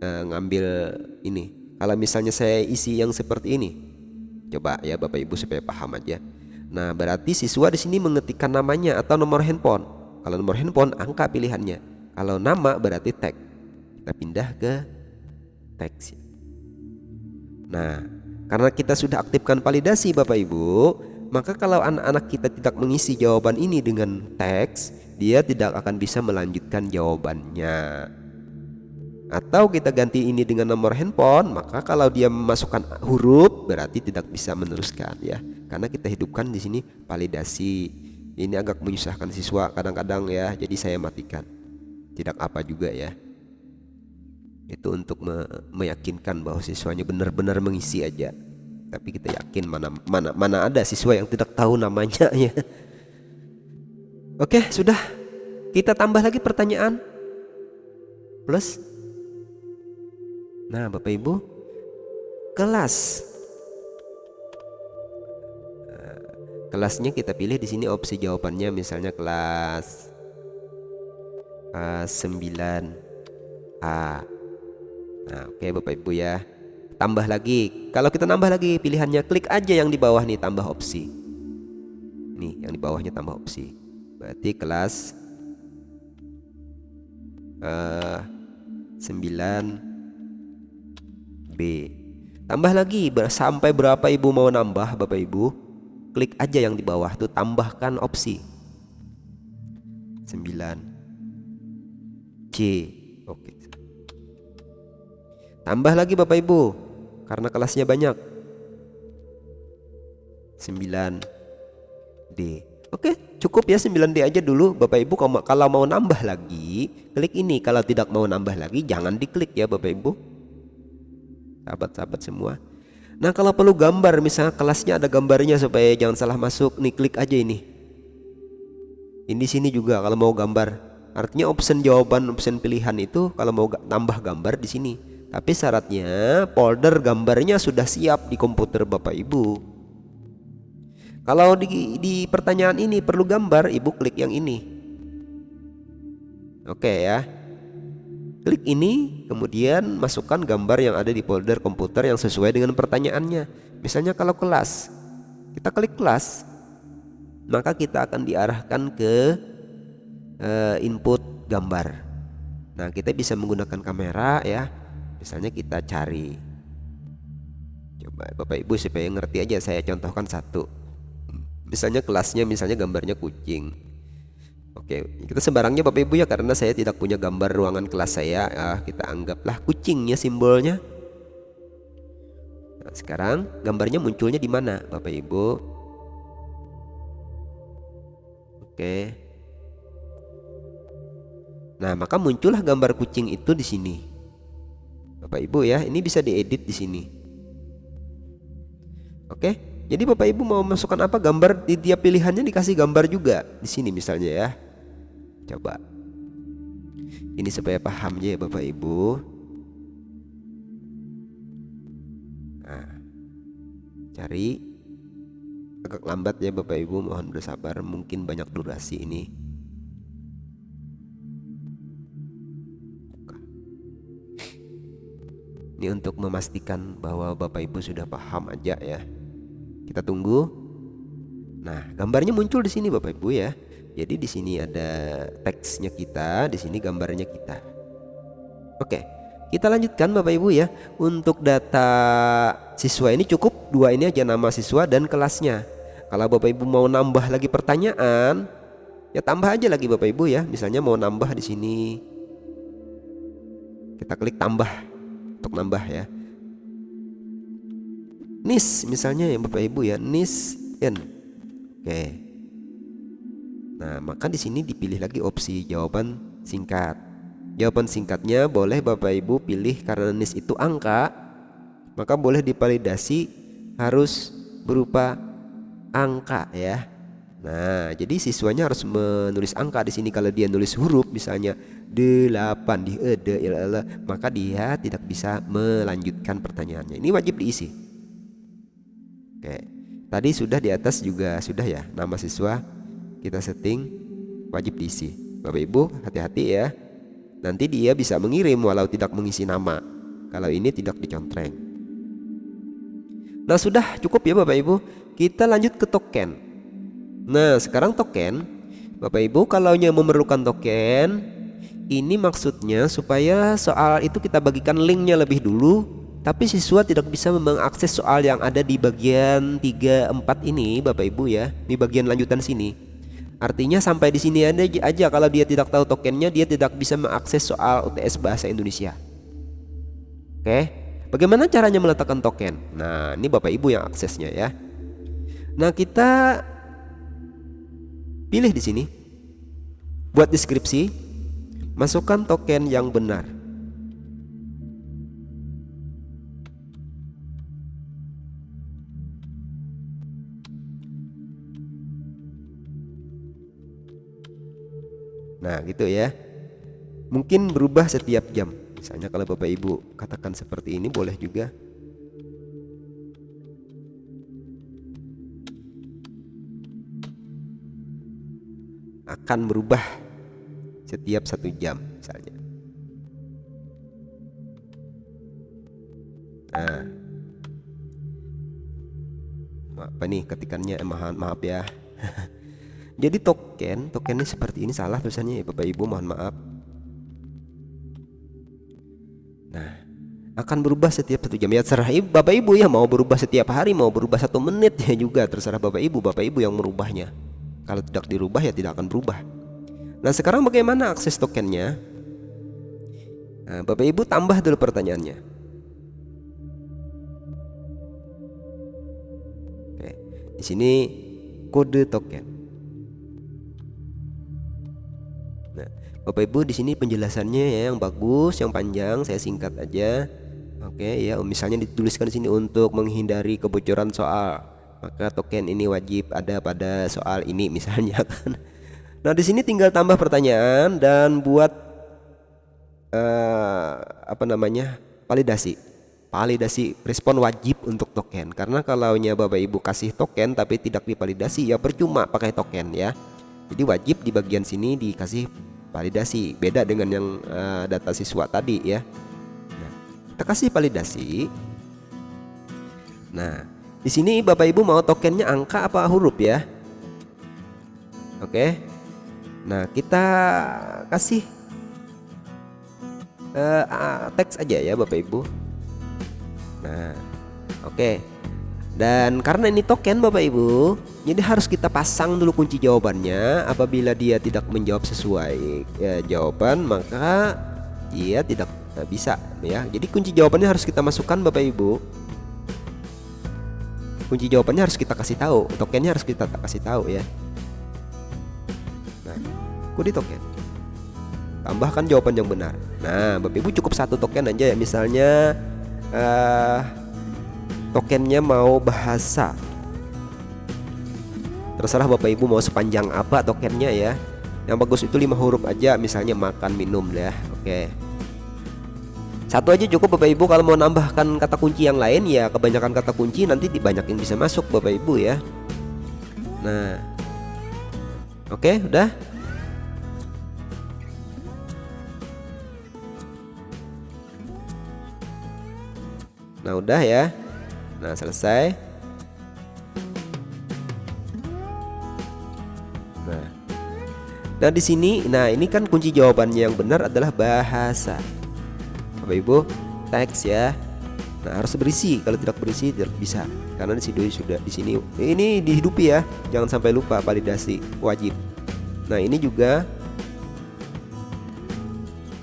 uh, ngambil ini. Kalau misalnya saya isi yang seperti ini, Coba ya Bapak Ibu supaya paham aja. Nah, berarti siswa di sini mengetikkan namanya atau nomor handphone. Kalau nomor handphone angka pilihannya. Kalau nama berarti tag. Kita pindah ke teks. Nah, karena kita sudah aktifkan validasi Bapak Ibu, maka kalau anak-anak kita tidak mengisi jawaban ini dengan teks, dia tidak akan bisa melanjutkan jawabannya. Atau kita ganti ini dengan nomor handphone maka kalau dia memasukkan huruf berarti tidak bisa meneruskan ya. Karena kita hidupkan di sini validasi. Ini agak menyusahkan siswa kadang-kadang ya. Jadi saya matikan. Tidak apa juga ya. Itu untuk me meyakinkan bahwa siswanya benar-benar mengisi aja tapi kita yakin mana mana mana ada siswa yang tidak tahu namanya ya. Oke sudah. Kita tambah lagi pertanyaan. Plus. Nah, Bapak Ibu, kelas. kelasnya kita pilih di sini opsi jawabannya misalnya kelas uh, 9A nah oke Bapak Ibu ya tambah lagi. Kalau kita nambah lagi pilihannya klik aja yang di bawah nih tambah opsi. Nih yang di bawahnya tambah opsi. Berarti kelas uh, 9B tambah lagi sampai berapa ibu mau nambah Bapak Ibu? Klik aja yang di bawah tuh tambahkan opsi. 9 C. Oke. Tambah lagi Bapak Ibu karena kelasnya banyak. 9 D. Oke cukup ya 9D aja dulu. Bapak Ibu kalau mau nambah lagi klik ini. Kalau tidak mau nambah lagi jangan diklik ya Bapak Ibu. Sahabat-sahabat semua. Nah kalau perlu gambar misalnya kelasnya ada gambarnya supaya jangan salah masuk nih klik aja ini. Ini sini juga kalau mau gambar. Artinya option jawaban option pilihan itu kalau mau tambah gambar di sini tapi syaratnya folder gambarnya sudah siap di komputer Bapak Ibu. Kalau di, di pertanyaan ini perlu gambar Ibu klik yang ini. Oke ya. Klik ini kemudian masukkan gambar yang ada di folder komputer yang sesuai dengan pertanyaannya. Misalnya kalau kelas Kita klik kelas Maka kita akan diarahkan ke uh, input gambar. Nah kita bisa menggunakan kamera ya Misalnya kita cari Coba Bapak Ibu supaya ngerti aja saya contohkan satu Misalnya kelasnya misalnya gambarnya kucing Oke, kita sembarangnya Bapak Ibu ya karena saya tidak punya gambar ruangan kelas saya. Ah, kita anggaplah kucingnya simbolnya. Nah, sekarang gambarnya munculnya di mana, Bapak Ibu? Oke. Nah, maka muncullah gambar kucing itu di sini. Bapak Ibu ya, ini bisa diedit di sini. Oke. Jadi Bapak Ibu mau masukkan apa gambar di tiap pilihannya dikasih gambar juga di sini misalnya ya. Coba. Ini supaya paham ya Bapak Ibu. Nah, cari agak lambat ya Bapak Ibu, mohon bersabar, mungkin banyak durasi ini. Ini untuk memastikan bahwa Bapak Ibu sudah paham aja ya. Kita tunggu. Nah, gambarnya muncul di sini Bapak Ibu ya. Jadi di sini ada teksnya kita, di sini gambarnya kita. Oke, kita lanjutkan Bapak Ibu ya. Untuk data siswa ini cukup dua ini aja nama siswa dan kelasnya. Kalau Bapak Ibu mau nambah lagi pertanyaan, ya tambah aja lagi Bapak Ibu ya. Misalnya mau nambah di sini, kita klik tambah untuk nambah ya. NIS misalnya ya Bapak Ibu ya, NIS N. Oke. Nah, maka di sini dipilih lagi opsi jawaban singkat. Jawaban singkatnya boleh Bapak Ibu pilih karena NIS itu angka, maka boleh divalidasi harus berupa angka ya. Nah, jadi siswanya harus menulis angka. Di sini kalau dia nulis huruf misalnya 8 di e, maka dia tidak bisa melanjutkan pertanyaannya. Ini wajib diisi. Oke. Tadi sudah di atas juga sudah ya nama siswa kita setting wajib diisi. Bapak Ibu hati-hati ya. Nanti dia bisa mengirim walau tidak mengisi nama. Kalau ini tidak dicontreng. Nah sudah cukup ya Bapak Ibu. Kita lanjut ke token nah sekarang token Bapak Ibu kalau memerlukan token ini maksudnya supaya soal itu kita bagikan linknya lebih dulu tapi siswa tidak bisa mengakses soal yang ada di bagian 3 4 ini Bapak Ibu ya di bagian lanjutan sini Artinya sampai di sini aja kalau dia tidak tahu tokennya dia tidak bisa mengakses soal UTS bahasa Indonesia. Oke. Bagaimana caranya meletakkan token? Nah, ini Bapak Ibu yang aksesnya ya. Nah, kita pilih di sini. Buat deskripsi, masukkan token yang benar. Nah gitu ya Mungkin berubah setiap jam Misalnya kalau Bapak Ibu katakan seperti ini boleh juga akan berubah setiap satu jam misalnya. Nah, apa nih ketikannya eh, maaf maaf ya. Jadi token, token ini seperti ini salah tulisannya ya Bapak Ibu mohon maaf. Nah, akan berubah setiap satu jam ya terserah ibu, Bapak Ibu ya mau berubah setiap hari mau berubah satu menit ya juga terserah Bapak Ibu Bapak Ibu yang merubahnya. Kalau tidak dirubah ya tidak akan berubah. Nah sekarang bagaimana akses tokennya? Nah, Bapak Ibu tambah dulu pertanyaannya. Oke, di sini kode token. Bapak Ibu di sini penjelasannya ya yang bagus, yang panjang, saya singkat aja. Oke ya, misalnya dituliskan di sini untuk menghindari kebocoran soal, maka token ini wajib ada pada soal ini misalnya kan. Nah, di sini tinggal tambah pertanyaan dan buat uh, apa namanya? validasi. Validasi respon wajib untuk token. Karena kalau Bapak Ibu kasih token tapi tidak divalidasi ya percuma pakai token ya. Jadi wajib di bagian sini dikasih validasi beda dengan yang uh, data siswa tadi ya nah, kita kasih validasi nah di sini bapak ibu mau tokennya angka apa huruf ya oke nah kita kasih uh, teks aja ya bapak ibu nah oke dan karena ini token Bapak Ibu, jadi harus kita pasang dulu kunci jawabannya. Apabila dia tidak menjawab sesuai ya, jawaban, maka dia tidak nah, bisa ya. Jadi kunci jawabannya harus kita masukkan Bapak Ibu. Kunci jawabannya harus kita kasih tahu, tokennya harus kita kasih tahu ya. Nah, kode token. Tambahkan jawaban yang benar. Nah, Bapak Ibu cukup satu token aja ya. Misalnya uh, tokennya mau bahasa terserah bapak ibu mau sepanjang apa tokennya ya yang bagus itu lima huruf aja misalnya makan minum ya oke satu aja cukup bapak ibu kalau mau nambahkan kata kunci yang lain ya kebanyakan kata kunci nanti dibanyakin bisa masuk bapak ibu ya nah oke udah nah udah ya Nah, selesai. Nah. Dan di sini, nah ini kan kunci jawabannya yang benar adalah bahasa. Bapak Ibu, teks ya. Nah, harus berisi. Kalau tidak berisi tidak bisa. Karena di sini sudah di sini ini dihidupi ya. Jangan sampai lupa validasi wajib. Nah, ini juga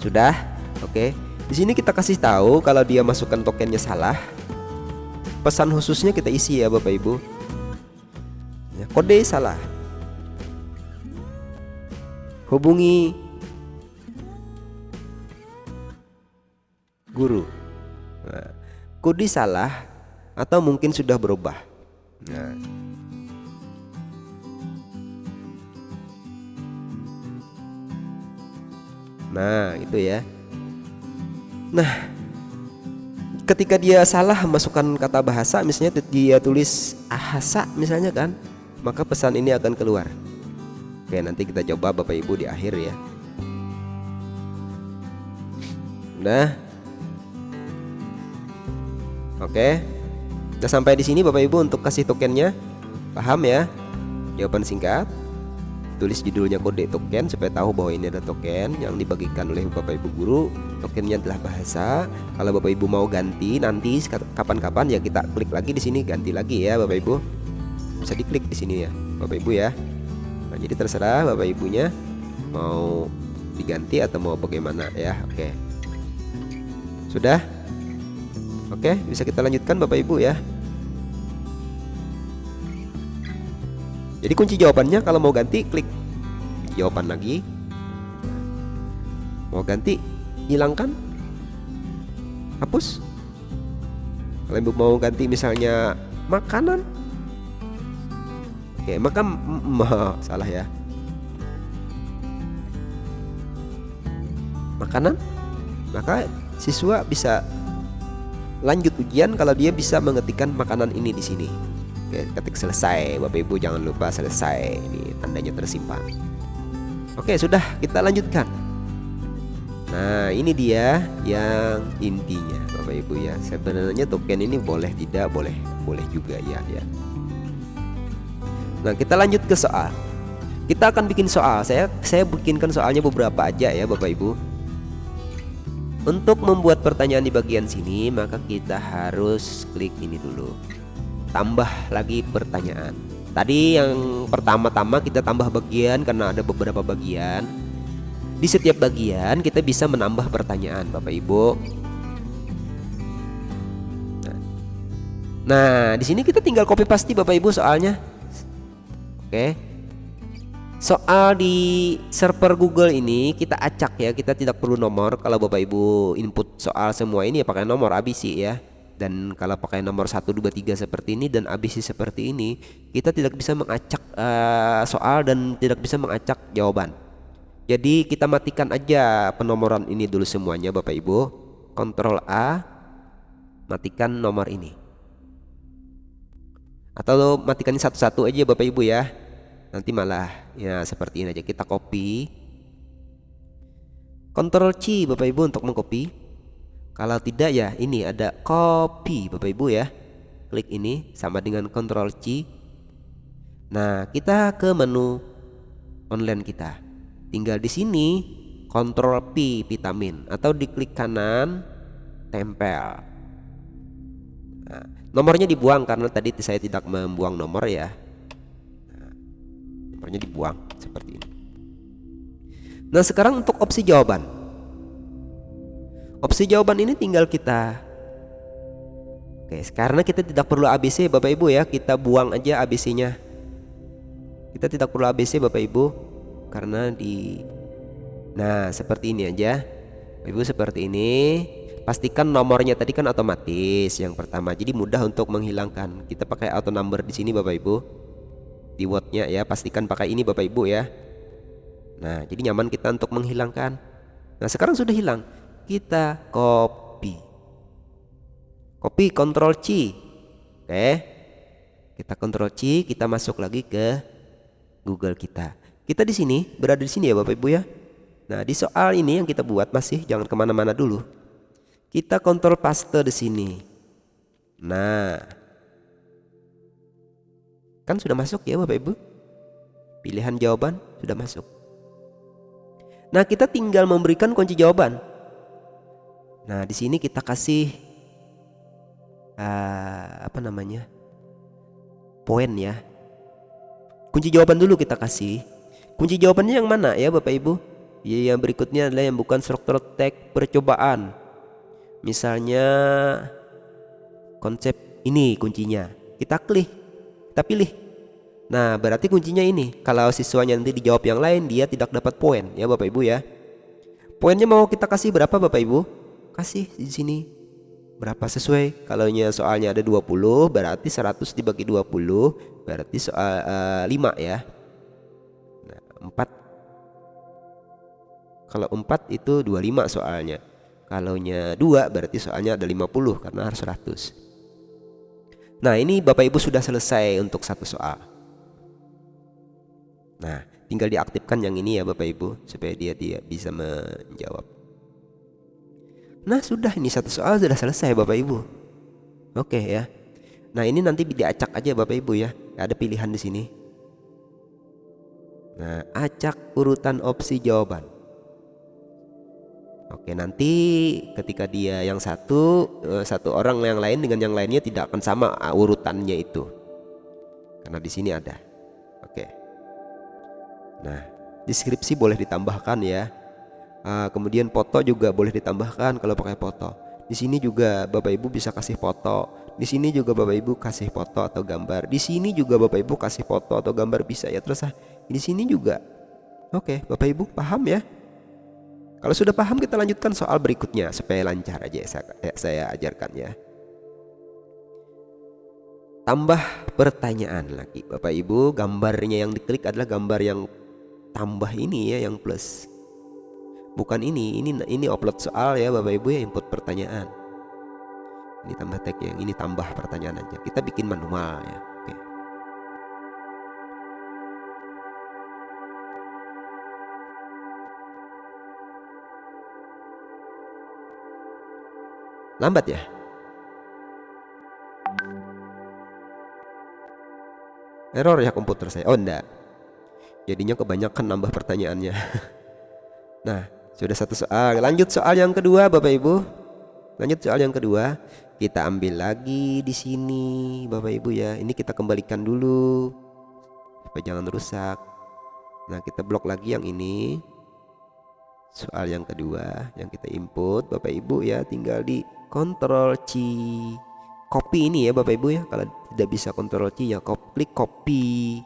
sudah. Oke. Di sini kita kasih tahu kalau dia masukkan tokennya salah, pesan khususnya kita isi ya Bapak Ibu ya, kode salah hubungi guru. Nah, kode salah atau mungkin sudah berubah? Nah. Nah, itu ya. Nah, ketika dia salah masukkan kata bahasa misalnya dia tulis ahasa misalnya kan maka pesan ini akan keluar. Oke nanti kita coba bapak ibu di akhir ya. Nah, oke kita sampai di sini bapak ibu untuk kasih tokennya paham ya jawaban singkat tulis judulnya kode token supaya tahu bahwa ini ada token yang dibagikan oleh Bapak Ibu guru. Tokennya adalah bahasa. Kalau Bapak Ibu mau ganti nanti kapan-kapan ya kita klik lagi di sini ganti lagi ya Bapak Ibu. Bisa diklik di sini ya Bapak Ibu ya. Nah, jadi terserah Bapak Ibunya mau diganti atau mau bagaimana ya. Oke. Sudah? Oke, bisa kita lanjutkan Bapak Ibu ya. Jadi kunci jawabannya kalau mau ganti klik jawaban lagi. Mau ganti hilangkan hapus. Kalau ibu mau ganti misalnya makanan. Oke, maka salah ya. Makanan. Maka siswa bisa lanjut ujian kalau dia bisa mengetikkan makanan ini di sini. Oke, ketik selesai. Bapak Ibu jangan lupa selesai. Ini tandanya tersimpan. Oke sudah kita lanjutkan Nah ini dia yang intinya Bapak Ibu ya Sebenarnya token ini boleh tidak boleh Boleh juga ya ya Nah kita lanjut ke soal Kita akan bikin soal Saya saya bikinkan soalnya beberapa aja ya Bapak Ibu Untuk membuat pertanyaan di bagian sini Maka kita harus klik ini dulu Tambah lagi pertanyaan Tadi yang pertama-tama kita tambah bagian Karena ada beberapa bagian di setiap bagian kita bisa menambah pertanyaan Bapak Ibu. Nah, nah di sini kita tinggal copy paste Bapak Ibu soalnya. Oke. Soal di server Google ini kita acak ya, kita tidak perlu nomor. Kalau Bapak Ibu input soal semua ini ya pakai nomor ABC ya. Dan kalau pakai nomor 1 2 3 seperti ini dan ABC seperti ini, kita tidak bisa mengacak uh, soal dan tidak bisa mengacak jawaban. Jadi kita matikan aja penomoran ini dulu semuanya Bapak Ibu. Ctrl A matikan nomor ini. Atau matikan satu-satu aja Bapak Ibu ya. Nanti malah ya seperti ini aja kita copy. Ctrl C Bapak Ibu untuk mengcopy. Kalau tidak ya ini ada copy Bapak Ibu ya. Klik ini sama dengan Ctrl C. Nah, kita ke menu online kita tinggal di sini Ctrl P vitamin atau diklik kanan tempel nah, nomornya dibuang karena tadi saya tidak membuang nomor ya nomornya dibuang seperti ini. Nah sekarang untuk opsi jawaban. Opsi jawaban ini tinggal kita Oke, karena kita tidak perlu ABC Bapak Ibu ya, kita buang aja ABC-nya. Kita tidak perlu ABC Bapak Ibu karena di Nah seperti ini aja. Ibu seperti ini. Pastikan nomornya tadi kan otomatis yang pertama. Jadi mudah untuk menghilangkan. Kita pakai auto number di sini Bapak Ibu Di wordnya ya. Pastikan pakai ini Bapak Ibu ya. Nah jadi nyaman kita untuk menghilangkan. Nah sekarang sudah hilang. Kita copy. Copy Ctrl C. Oke. Kita Ctrl C Kita masuk lagi ke Google kita. Kita di sini, berada di sini ya Bapak Ibu ya. Nah di soal ini yang kita buat masih jangan ke mana-mana dulu. Kita kontrol paste di sini. Nah, kan sudah masuk ya Bapak Ibu. Pilihan jawaban sudah masuk. Nah kita tinggal memberikan kunci jawaban. Nah di sini kita kasih uh, apa namanya poin ya. Kunci jawaban dulu kita kasih. Kunci jawabannya yang mana ya Bapak Ibu? Ya, yang berikutnya adalah yang bukan struktur teks percobaan. Misalnya konsep ini kuncinya. Kita klik, kita pilih. Nah, berarti kuncinya ini. Kalau siswanya nanti dijawab yang lain, dia tidak dapat poin ya Bapak Ibu ya. Poinnya mau kita kasih berapa Bapak Ibu? Kasih di sini. Berapa sesuai? Kalau soalnya ada 20, berarti 100 dibagi 20, berarti soal uh, 5 ya. 4 Kalau 4 itu 25 soalnya Kalau nya 2 berarti soalnya ada 50 karena harus 100 Nah ini Bapak Ibu sudah selesai untuk satu soal. Nah tinggal diaktifkan yang ini ya Bapak Ibu Supaya dia, dia bisa menjawab. Nah sudah ini satu soal sudah selesai Bapak Ibu. Oke ya. Nah ini nanti diacak aja Bapak Ibu ya. Ada pilihan di sini. Nah, acak urutan opsi jawaban. Oke, nanti ketika dia yang satu eh, satu orang yang lain dengan yang lainnya tidak akan sama ah, urutannya itu. Karena di sini ada. Oke. Nah, deskripsi boleh ditambahkan ya. Uh, kemudian foto juga boleh ditambahkan kalau pakai foto. Di sini juga Bapak Ibu bisa kasih foto. Di sini juga Bapak Ibu kasih foto atau gambar. Di sini juga Bapak Ibu kasih foto atau gambar bisa ya. Terus ah, di sini juga. Oke, Bapak Ibu paham ya? Kalau sudah paham kita lanjutkan soal berikutnya supaya lancar aja saya, eh, saya ajarkan ya. Tambah pertanyaan lagi Bapak Ibu, gambarnya yang diklik adalah gambar yang tambah ini ya yang plus. Bukan ini, ini ini upload soal ya Bapak Ibu ya input pertanyaan. Ini tambah tag yang ini tambah pertanyaan aja. Kita bikin manual ya. Lambat ya? Error ya komputer saya. Oh enggak. Jadinya kebanyakan nambah pertanyaannya. Nah sudah satu soal. Lanjut soal yang kedua Bapak Ibu. Lanjut soal yang kedua. Kita ambil lagi di sini Bapak Ibu ya. Ini kita kembalikan dulu. Supaya jangan rusak. Nah kita blok lagi yang ini. Soal yang kedua yang kita input Bapak Ibu ya tinggal di Ctrl C copy ini ya Bapak Ibu ya. Kalau tidak bisa Ctrl C ya klik copy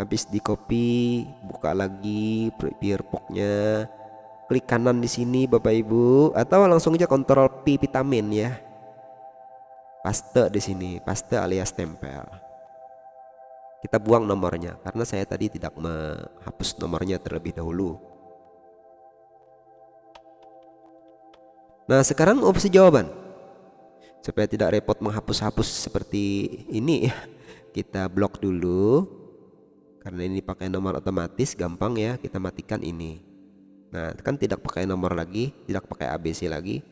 habis di copy buka lagi poknya. Klik kanan di sini Bapak Ibu. Atau langsung aja Ctrl P vitamin ya. Paste di sini paste alias tempel. Kita buang nomornya karena saya tadi tidak menghapus nomornya terlebih dahulu nah sekarang opsi jawaban. Supaya tidak repot menghapus-hapus seperti ini ya. Kita blok dulu. Karena ini pakai nomor otomatis gampang ya. Kita matikan ini. Nah kan tidak pakai nomor lagi tidak pakai ABC lagi.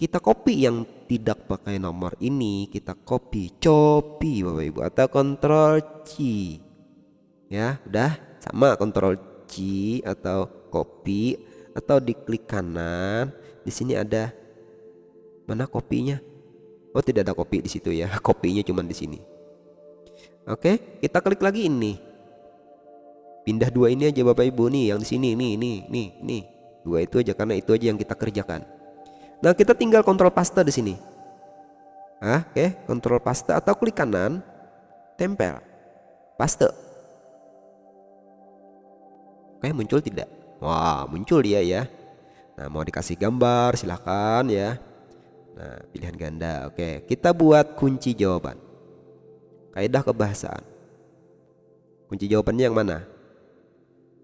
Kita copy yang tidak pakai nomor ini. Kita copy copy Bapak Ibu. Atau Ctrl C. Ya udah. Sama Ctrl C atau copy atau diklik kanan di sini ada mana kopinya? Oh tidak ada kopi di situ ya. Kopinya cuma di sini. Oke kita klik lagi ini. Pindah dua ini aja Bapak Ibu. Nih yang di sini. Nih nih nih nih. Dua itu aja karena itu aja yang kita kerjakan. Nah kita tinggal kontrol paste di sini. Ah, Oke kontrol paste atau klik kanan tempel. Paste. Oke muncul tidak? Wah muncul dia ya Nah mau dikasih gambar silahkan ya Nah, pilihan ganda. Oke, kita buat kunci jawaban. Kaidah kebahasaan. Kunci jawabannya yang mana?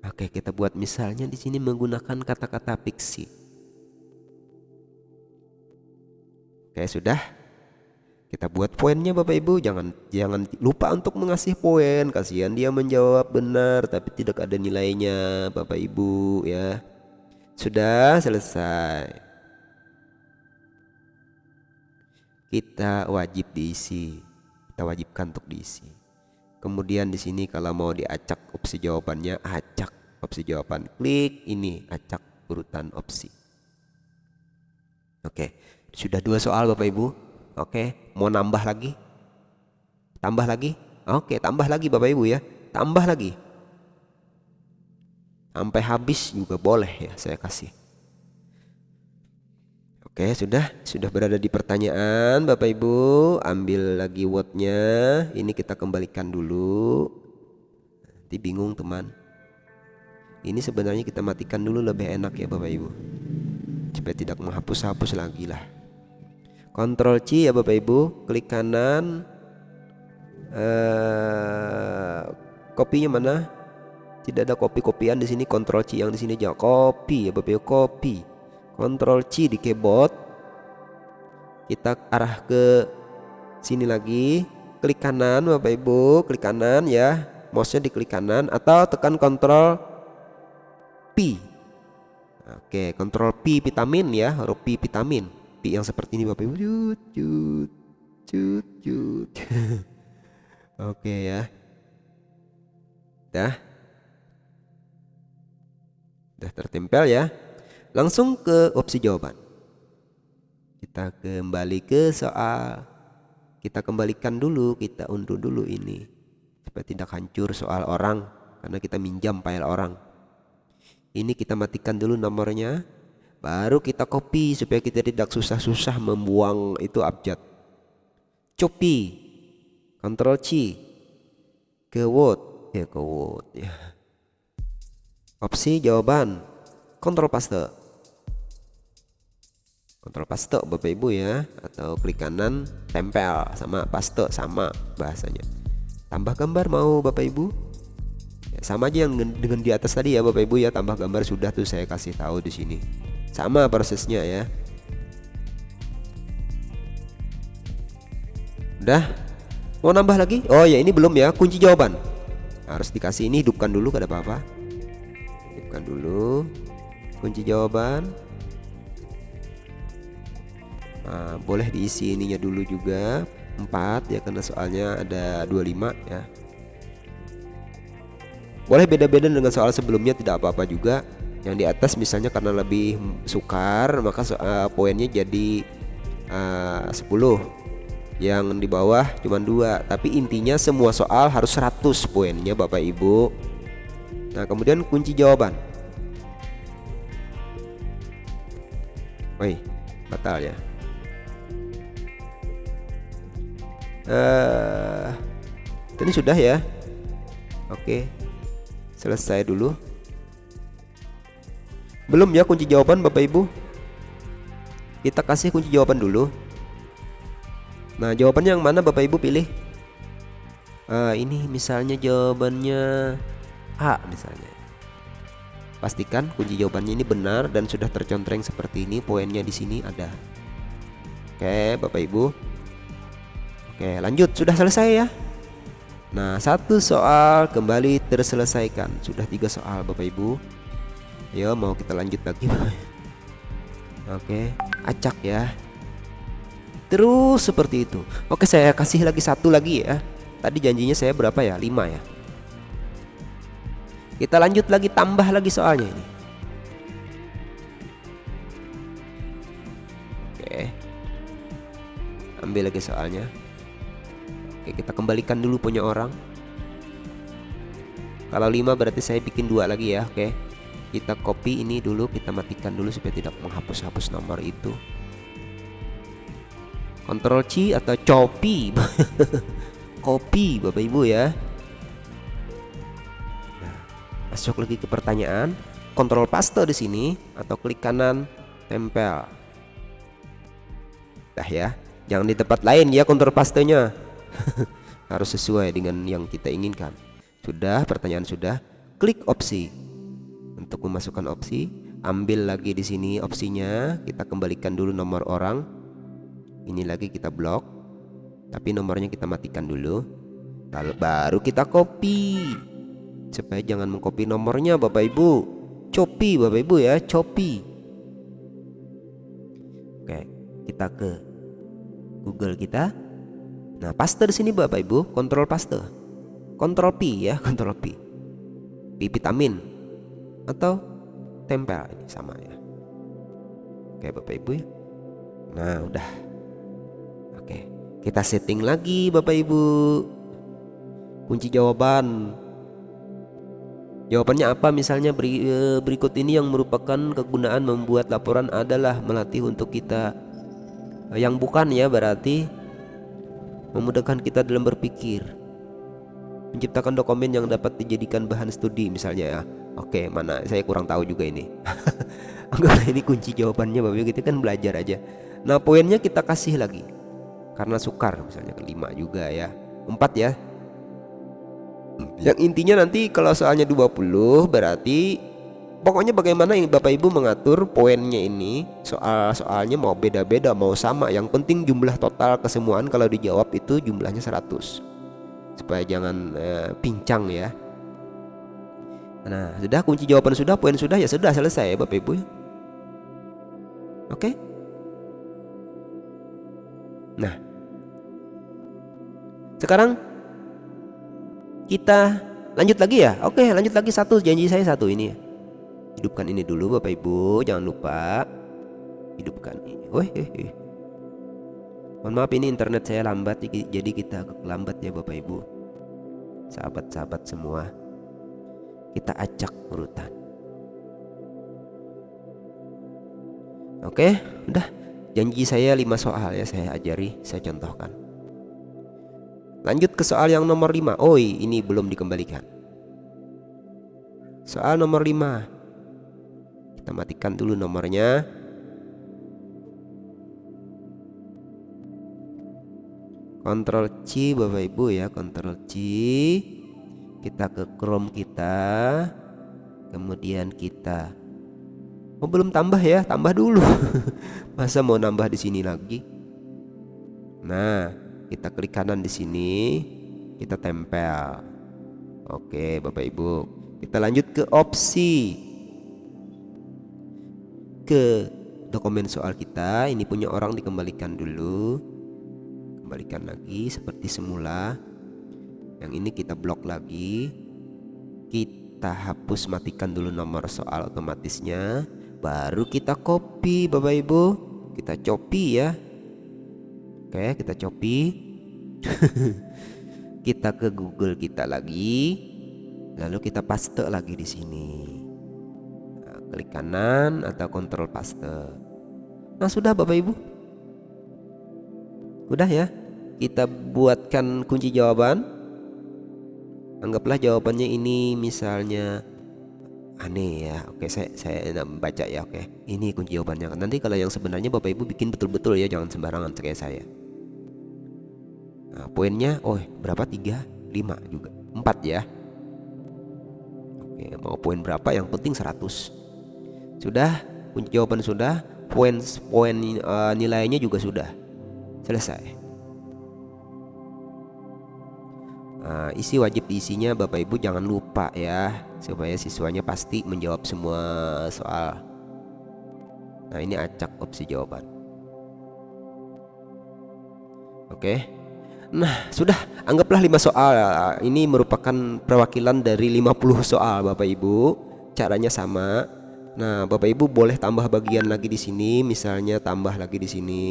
Oke, kita buat misalnya di sini menggunakan kata-kata fiksi. Oke, sudah. Kita buat poinnya Bapak Ibu, jangan jangan lupa untuk mengasih poin. Kasihan dia menjawab benar tapi tidak ada nilainya Bapak Ibu ya. Sudah selesai. kita wajib diisi. Kita wajibkan untuk diisi. Kemudian di sini kalau mau diacak opsi jawabannya acak opsi jawaban. Klik ini acak urutan opsi. Oke. Sudah dua soal Bapak Ibu. Oke. Mau nambah lagi? Tambah lagi? Oke tambah lagi Bapak Ibu ya. Tambah lagi sampai habis juga boleh ya saya kasih. Oke sudah. Sudah berada di pertanyaan Bapak Ibu. Ambil lagi wordnya. Ini kita kembalikan dulu. Nanti bingung teman. Ini sebenarnya kita matikan dulu lebih enak ya Bapak Ibu. Supaya tidak menghapus-hapus lagi lah. Ctrl C ya Bapak Ibu. Klik kanan. Uh, kopinya mana tidak ada kopi-kopian di sini. Ctrl C yang di sini aja kopi ya Bapak Ibu kopi. Ctrl C di keyboard. Kita arah ke sini lagi. Klik kanan Bapak Ibu. Klik kanan ya. Mouse-nya diklik kanan atau tekan Ctrl P. Oke Ctrl P vitamin ya. Huruf P vitamin. P yang seperti ini Bapak Ibu. Cut cut cut cut Oke ya. Dah dah tertempel ya Langsung ke opsi jawaban. Kita kembali ke soal. Kita kembalikan dulu, kita unduh dulu ini. Supaya tidak hancur soal orang. Karena kita minjam file orang. Ini kita matikan dulu nomornya. Baru kita copy supaya kita tidak susah-susah membuang itu abjad. Copy. Ctrl C. Ke Word. Ya ke Word ya. Opsi jawaban. Ctrl paste. Kontrol paste Bapak Ibu ya atau klik kanan tempel sama paste sama bahasanya. Tambah gambar mau Bapak Ibu? Ya, sama aja yang dengan di atas tadi ya Bapak Ibu ya tambah gambar sudah tuh saya kasih tahu di sini. Sama prosesnya ya. Udah? Mau nambah lagi? Oh ya ini belum ya kunci jawaban. Harus dikasih ini hidupkan dulu kada apa-apa. Hidupkan dulu. Kunci jawaban. Nah, boleh diisi ininya dulu juga. 4 ya karena soalnya ada 25 ya. Boleh beda-beda dengan soal sebelumnya tidak apa-apa juga. Yang di atas misalnya karena lebih sukar maka uh, poinnya jadi uh, 10 yang di bawah cuma dua. Tapi intinya semua soal harus 100 poinnya Bapak Ibu nah kemudian kunci jawaban. Woi batal ya. Uh, ini sudah ya. Oke selesai dulu. Belum ya kunci jawaban Bapak Ibu? Kita kasih kunci jawaban dulu. Nah jawabannya yang mana Bapak Ibu pilih? Uh, ini misalnya jawabannya A misalnya. Pastikan kunci jawabannya ini benar dan sudah tercontreng seperti ini poinnya di sini ada. Oke Bapak Ibu. Oke lanjut. Sudah selesai ya? Nah satu soal kembali terselesaikan. Sudah tiga soal Bapak Ibu. Yo mau kita lanjut lagi? Oke acak ya. Terus seperti itu. Oke saya kasih lagi satu lagi ya. Tadi janjinya saya berapa ya? Lima ya Kita lanjut lagi tambah lagi soalnya ini. Oke. Ambil lagi soalnya. Oke kita kembalikan dulu punya orang. Kalau 5 berarti saya bikin dua lagi ya Oke. Kita copy ini dulu Kita matikan dulu supaya tidak menghapus-hapus nomor itu. Ctrl C atau copy Copy Bapak Ibu ya Masuk lagi ke pertanyaan. Ctrl paste di sini Atau klik kanan Tempel. Dah ya. Jangan di tempat lain ya Ctrl pastenya. Harus sesuai dengan yang kita inginkan. Sudah pertanyaan sudah. Klik opsi. Untuk memasukkan opsi ambil lagi di sini opsinya. Kita kembalikan dulu nomor orang. Ini lagi kita blok. Tapi nomornya kita matikan dulu. Lalu baru kita copy supaya jangan mengcopy nomornya Bapak Ibu copy Bapak Ibu ya copy Oke kita ke Google kita Nah, paste di sini Bapak Ibu, kontrol paste. Kontrol P ya, kontrol P. P vitamin atau tempel ini sama ya. Oke, Bapak Ibu ya. Nah, udah. Oke, kita setting lagi Bapak Ibu. Kunci jawaban. Jawabannya apa? Misalnya eh, berikut ini yang merupakan kegunaan membuat laporan adalah melatih untuk kita. Yang bukan ya berarti memudahkan kita dalam berpikir. Menciptakan dokumen yang dapat dijadikan bahan studi misalnya ya. Oke mana? Saya kurang tahu juga ini. Anggap ini kunci jawabannya bapak kita kan belajar aja. Nah poinnya kita kasih lagi. Karena sukar misalnya kelima juga ya. Empat ya yang intinya nanti kalau soalnya 20 berarti pokoknya bagaimana yang Bapak Ibu mengatur poinnya ini soal-soalnya mau beda-beda mau sama. Yang penting jumlah total kesemuaan kalau dijawab itu jumlahnya 100 supaya jangan uh, pincang ya. Nah sudah kunci jawaban sudah poin sudah ya sudah selesai ya Bapak Ibu ya. Oke? Nah. Sekarang kita lanjut lagi ya? Oke lanjut lagi satu. Janji saya satu ini. Hidupkan ini dulu Bapak Ibu. Jangan lupa hidupkan ini. Wih, mohon maaf ini internet saya lambat jadi kita lambat ya Bapak Ibu. Sahabat-sahabat semua kita acak urutan. Oke udah. Janji saya lima soal ya saya ajari saya contohkan lanjut ke soal yang nomor 5 oh ini belum dikembalikan. Soal nomor 5 kita matikan dulu nomornya. Ctrl C Bapak Ibu ya Ctrl C. Kita ke Chrome kita. Kemudian kita. Oh belum tambah ya tambah dulu. Masa mau nambah di sini lagi? Nah kita klik kanan di sini kita tempel. Oke Bapak Ibu. Kita lanjut ke opsi. Ke dokumen soal kita. Ini punya orang dikembalikan dulu. Kembalikan lagi seperti semula. Yang ini kita blok lagi. Kita hapus matikan dulu nomor soal otomatisnya. Baru kita copy Bapak Ibu. Kita copy ya. Oke kita copy kita ke Google kita lagi. Lalu kita paste lagi di sini. Nah, klik kanan atau kontrol paste. Nah sudah Bapak Ibu. Udah ya. Kita buatkan kunci jawaban. Anggaplah jawabannya ini misalnya aneh ya. Oke saya saya baca ya. Oke ini kunci jawabannya. Nanti kalau yang sebenarnya bapak ibu bikin betul-betul ya. Jangan sembarangan kayak saya nah, poinnya oh berapa? Tiga lima juga. Empat ya. Oke mau poin berapa? Yang penting 100 sudah? Kunci jawaban sudah. Poin poin uh, nilainya juga sudah. Selesai. Nah, isi wajib diisinya Bapak Ibu jangan lupa ya supaya siswanya pasti menjawab semua soal. Nah, ini acak opsi jawaban. Oke. Nah, sudah anggaplah 5 soal. Ini merupakan perwakilan dari 50 soal Bapak Ibu. Caranya sama. Nah, Bapak Ibu boleh tambah bagian lagi di sini, misalnya tambah lagi di sini.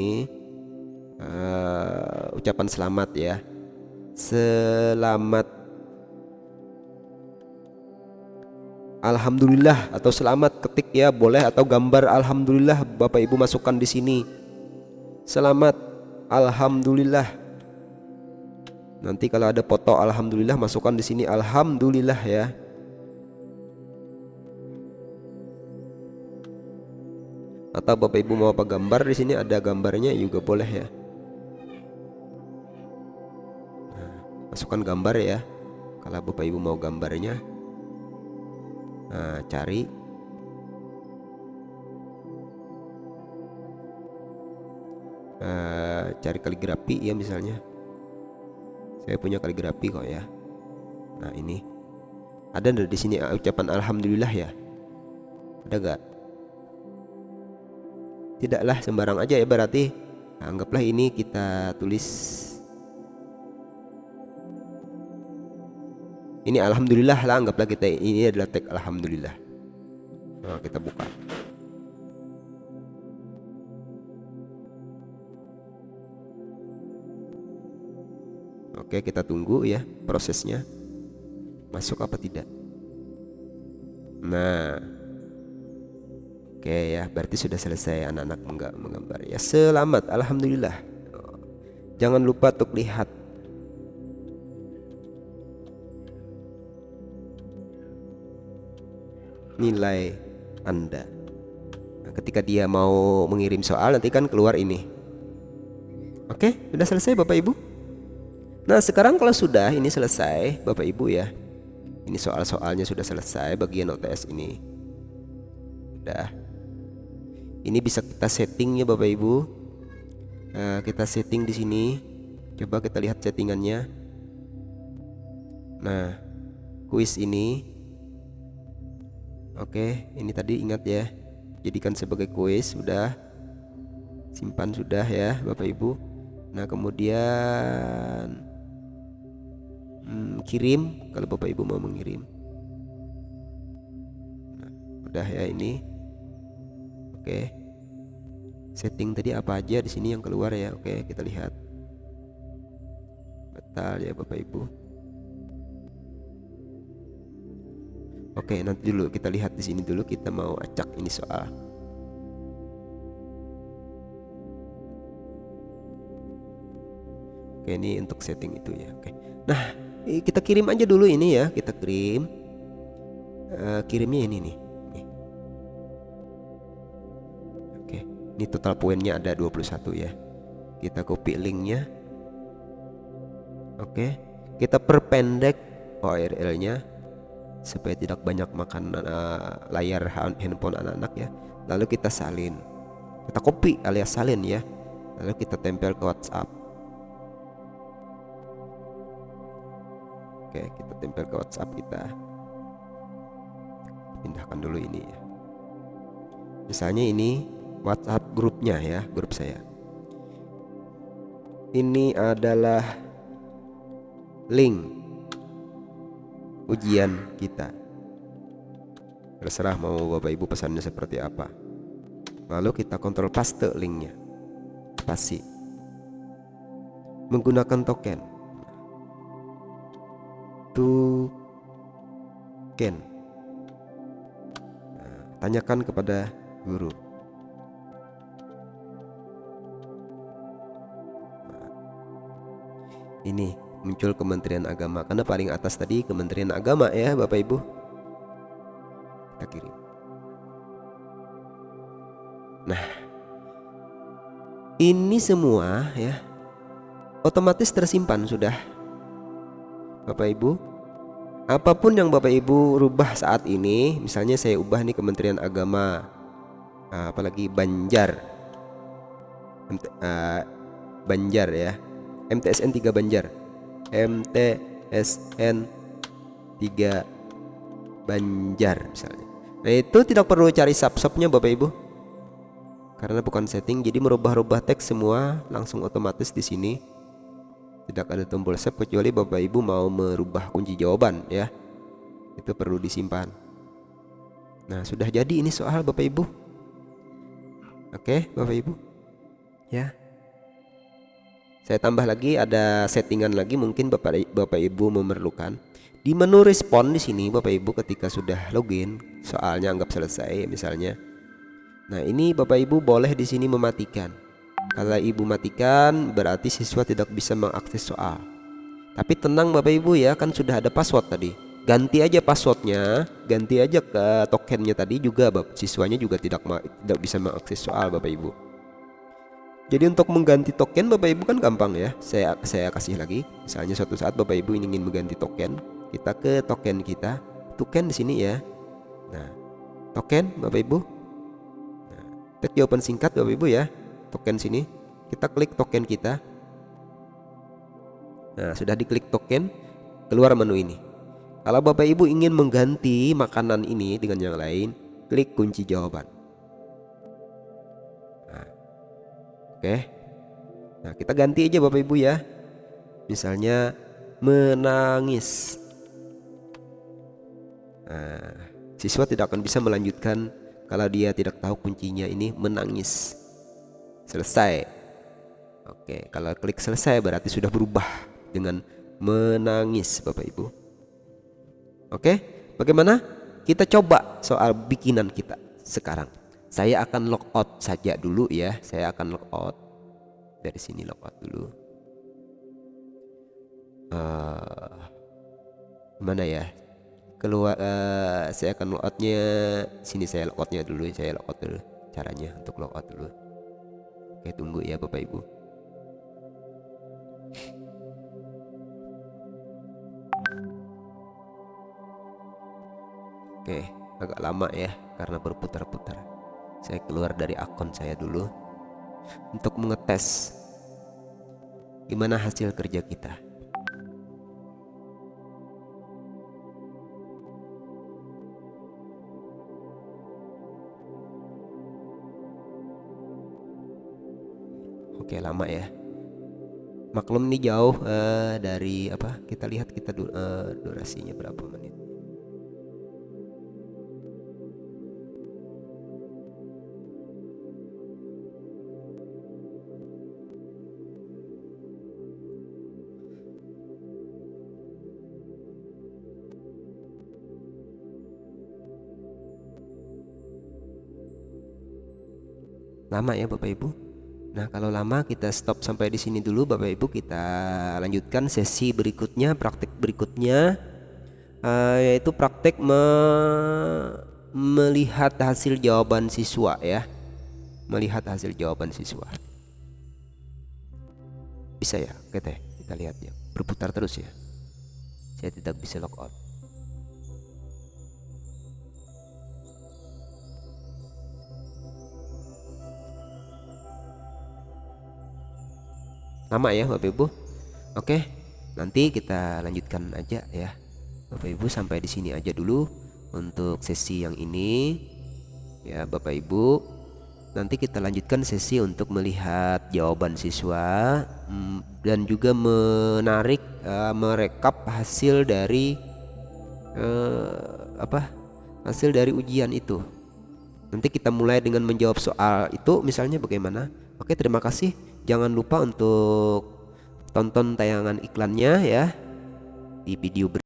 Uh, ucapan selamat ya selamat Alhamdulillah atau selamat ketik ya boleh atau gambar Alhamdulillah Bapak Ibu masukkan di sini Selamat Alhamdulillah Nanti kalau ada foto Alhamdulillah masukkan di sini Alhamdulillah ya. Atau Bapak Ibu mau apa gambar di sini? Ada gambarnya juga boleh ya. Masukkan gambar ya. Kalau bapak ibu mau gambarnya nah, cari. Uh, cari kaligrafi ya misalnya saya punya kaligrafi kok ya. Nah ini. Ada di sini ucapan alhamdulillah ya? Ada gak tidaklah sembarang aja ya berarti. Nah, anggaplah ini kita tulis. Ini alhamdulillah lah anggaplah kita ini adalah tag alhamdulillah. Nah, kita buka oke kita tunggu ya prosesnya. Masuk apa tidak? Nah. Oke ya berarti sudah selesai anak-anak menggambar. Ya selamat. Alhamdulillah. Jangan lupa untuk lihat. Nilai Anda. Nah, ketika dia mau mengirim soal nanti kan keluar ini. Oke, sudah selesai Bapak Ibu? Nah, sekarang kalau sudah ini selesai Bapak Ibu ya. Ini soal-soalnya sudah selesai bagian OTS ini. Sudah. Ini bisa kita setting ya Bapak Ibu. Nah, kita setting di sini. Coba kita lihat settingannya. Nah, kuis ini Oke, ini tadi ingat ya. Jadikan sebagai kuis sudah. Simpan sudah ya, Bapak Ibu. Nah, kemudian hmm, kirim kalau Bapak Ibu mau mengirim. Nah, udah ya ini. Oke. Setting tadi apa aja di sini yang keluar ya. Oke, kita lihat. Betul ya Bapak Ibu. Oke, nanti dulu kita lihat di sini dulu kita mau acak ini soal. Oke, ini untuk setting itu ya. Oke. Nah, kita kirim aja dulu ini ya, kita kirim. Uh, kirimnya ini nih. Oke, ini total poinnya ada 21 ya. Kita copy linknya. Oke, kita perpendek URL-nya supaya tidak banyak makan uh, layar handphone anak-anak ya lalu kita salin kita copy alias salin ya lalu kita tempel ke WhatsApp oke kita tempel ke WhatsApp kita. Pindahkan dulu ini ya. Misalnya ini WhatsApp grupnya ya grup saya. Ini adalah link ujian kita. Terserah mau bapak ibu pesannya seperti apa. Lalu kita kontrol paste linknya. Pasti menggunakan token token nah, tanyakan kepada guru. Nah, ini muncul Kementerian Agama. Karena paling atas tadi Kementerian Agama ya Bapak Ibu. Kita kirim. Nah ini semua ya otomatis tersimpan sudah Bapak Ibu. Apa pun yang Bapak Ibu rubah saat ini misalnya saya ubah nih Kementerian Agama nah, apalagi Banjar. Uh, Banjar ya. MTSN 3 Banjar. MTSN 3 Banjar misalnya. Nah itu tidak perlu cari subshopnya Bapak Ibu. Karena bukan setting jadi merubah-rubah teks semua langsung otomatis di sini tidak ada tombol save kecuali Bapak Ibu mau merubah kunci jawaban ya itu perlu disimpan Nah sudah jadi ini soal Bapak Ibu Oke Bapak Ibu ya saya tambah lagi ada settingan lagi mungkin Bapak Bapak Ibu memerlukan. Di menu respon di sini Bapak Ibu ketika sudah login, soalnya anggap selesai misalnya. Nah, ini Bapak Ibu boleh di sini mematikan. Kalau Ibu matikan berarti siswa tidak bisa mengakses soal. Tapi tenang Bapak Ibu ya, kan sudah ada password tadi. Ganti aja passwordnya, ganti aja ke tokennya tadi juga Bapak siswanya juga tidak tidak bisa mengakses soal Bapak Ibu. Jadi untuk mengganti token Bapak Ibu kan gampang ya. Saya saya kasih lagi. Misalnya suatu saat Bapak Ibu ingin mengganti token, kita ke token kita. Token di sini ya. Nah, token Bapak Ibu. Nah, jawaban singkat Bapak Ibu ya. Token sini. Kita klik token kita. Nah, sudah diklik token, keluar menu ini. Kalau Bapak Ibu ingin mengganti makanan ini dengan yang lain, klik kunci jawaban. Oke. Nah, kita ganti aja Bapak Ibu ya. Misalnya menangis. Nah, siswa tidak akan bisa melanjutkan kalau dia tidak tahu kuncinya ini menangis. Selesai. Oke, kalau klik selesai berarti sudah berubah dengan menangis Bapak Ibu. Oke, bagaimana? Kita coba soal bikinan kita sekarang. Saya akan logout saja dulu ya. Saya akan logout dari sini logout dulu. Uh, mana ya? Keluar. Uh, saya akan logoutnya. Sini saya logoutnya dulu. Saya logout dulu. Caranya untuk logout dulu. Oke tunggu ya bapak ibu. Oke, agak lama ya karena berputar-putar saya keluar dari akun saya dulu untuk mengetes gimana hasil kerja kita Oke lama ya Maklum ini jauh uh, dari apa kita lihat kita uh, durasinya berapa menit lama ya Bapak Ibu. Nah, kalau lama kita stop sampai di sini dulu Bapak Ibu, kita lanjutkan sesi berikutnya, praktik berikutnya uh, yaitu praktik me melihat hasil jawaban siswa ya. Melihat hasil jawaban siswa. Bisa ya, oke kita lihat ya. Berputar terus ya. Saya tidak bisa log out. Lama ya Bapak Ibu. Oke nanti kita lanjutkan aja ya. Bapak Ibu sampai di sini aja dulu untuk sesi yang ini. Ya Bapak Ibu. Nanti kita lanjutkan sesi untuk melihat jawaban siswa mm, dan juga menarik uh, merekap hasil dari uh, apa? Hasil dari ujian itu. Nanti kita mulai dengan menjawab soal itu misalnya bagaimana? Oke terima kasih jangan lupa untuk tonton tayangan iklannya ya di video berikutnya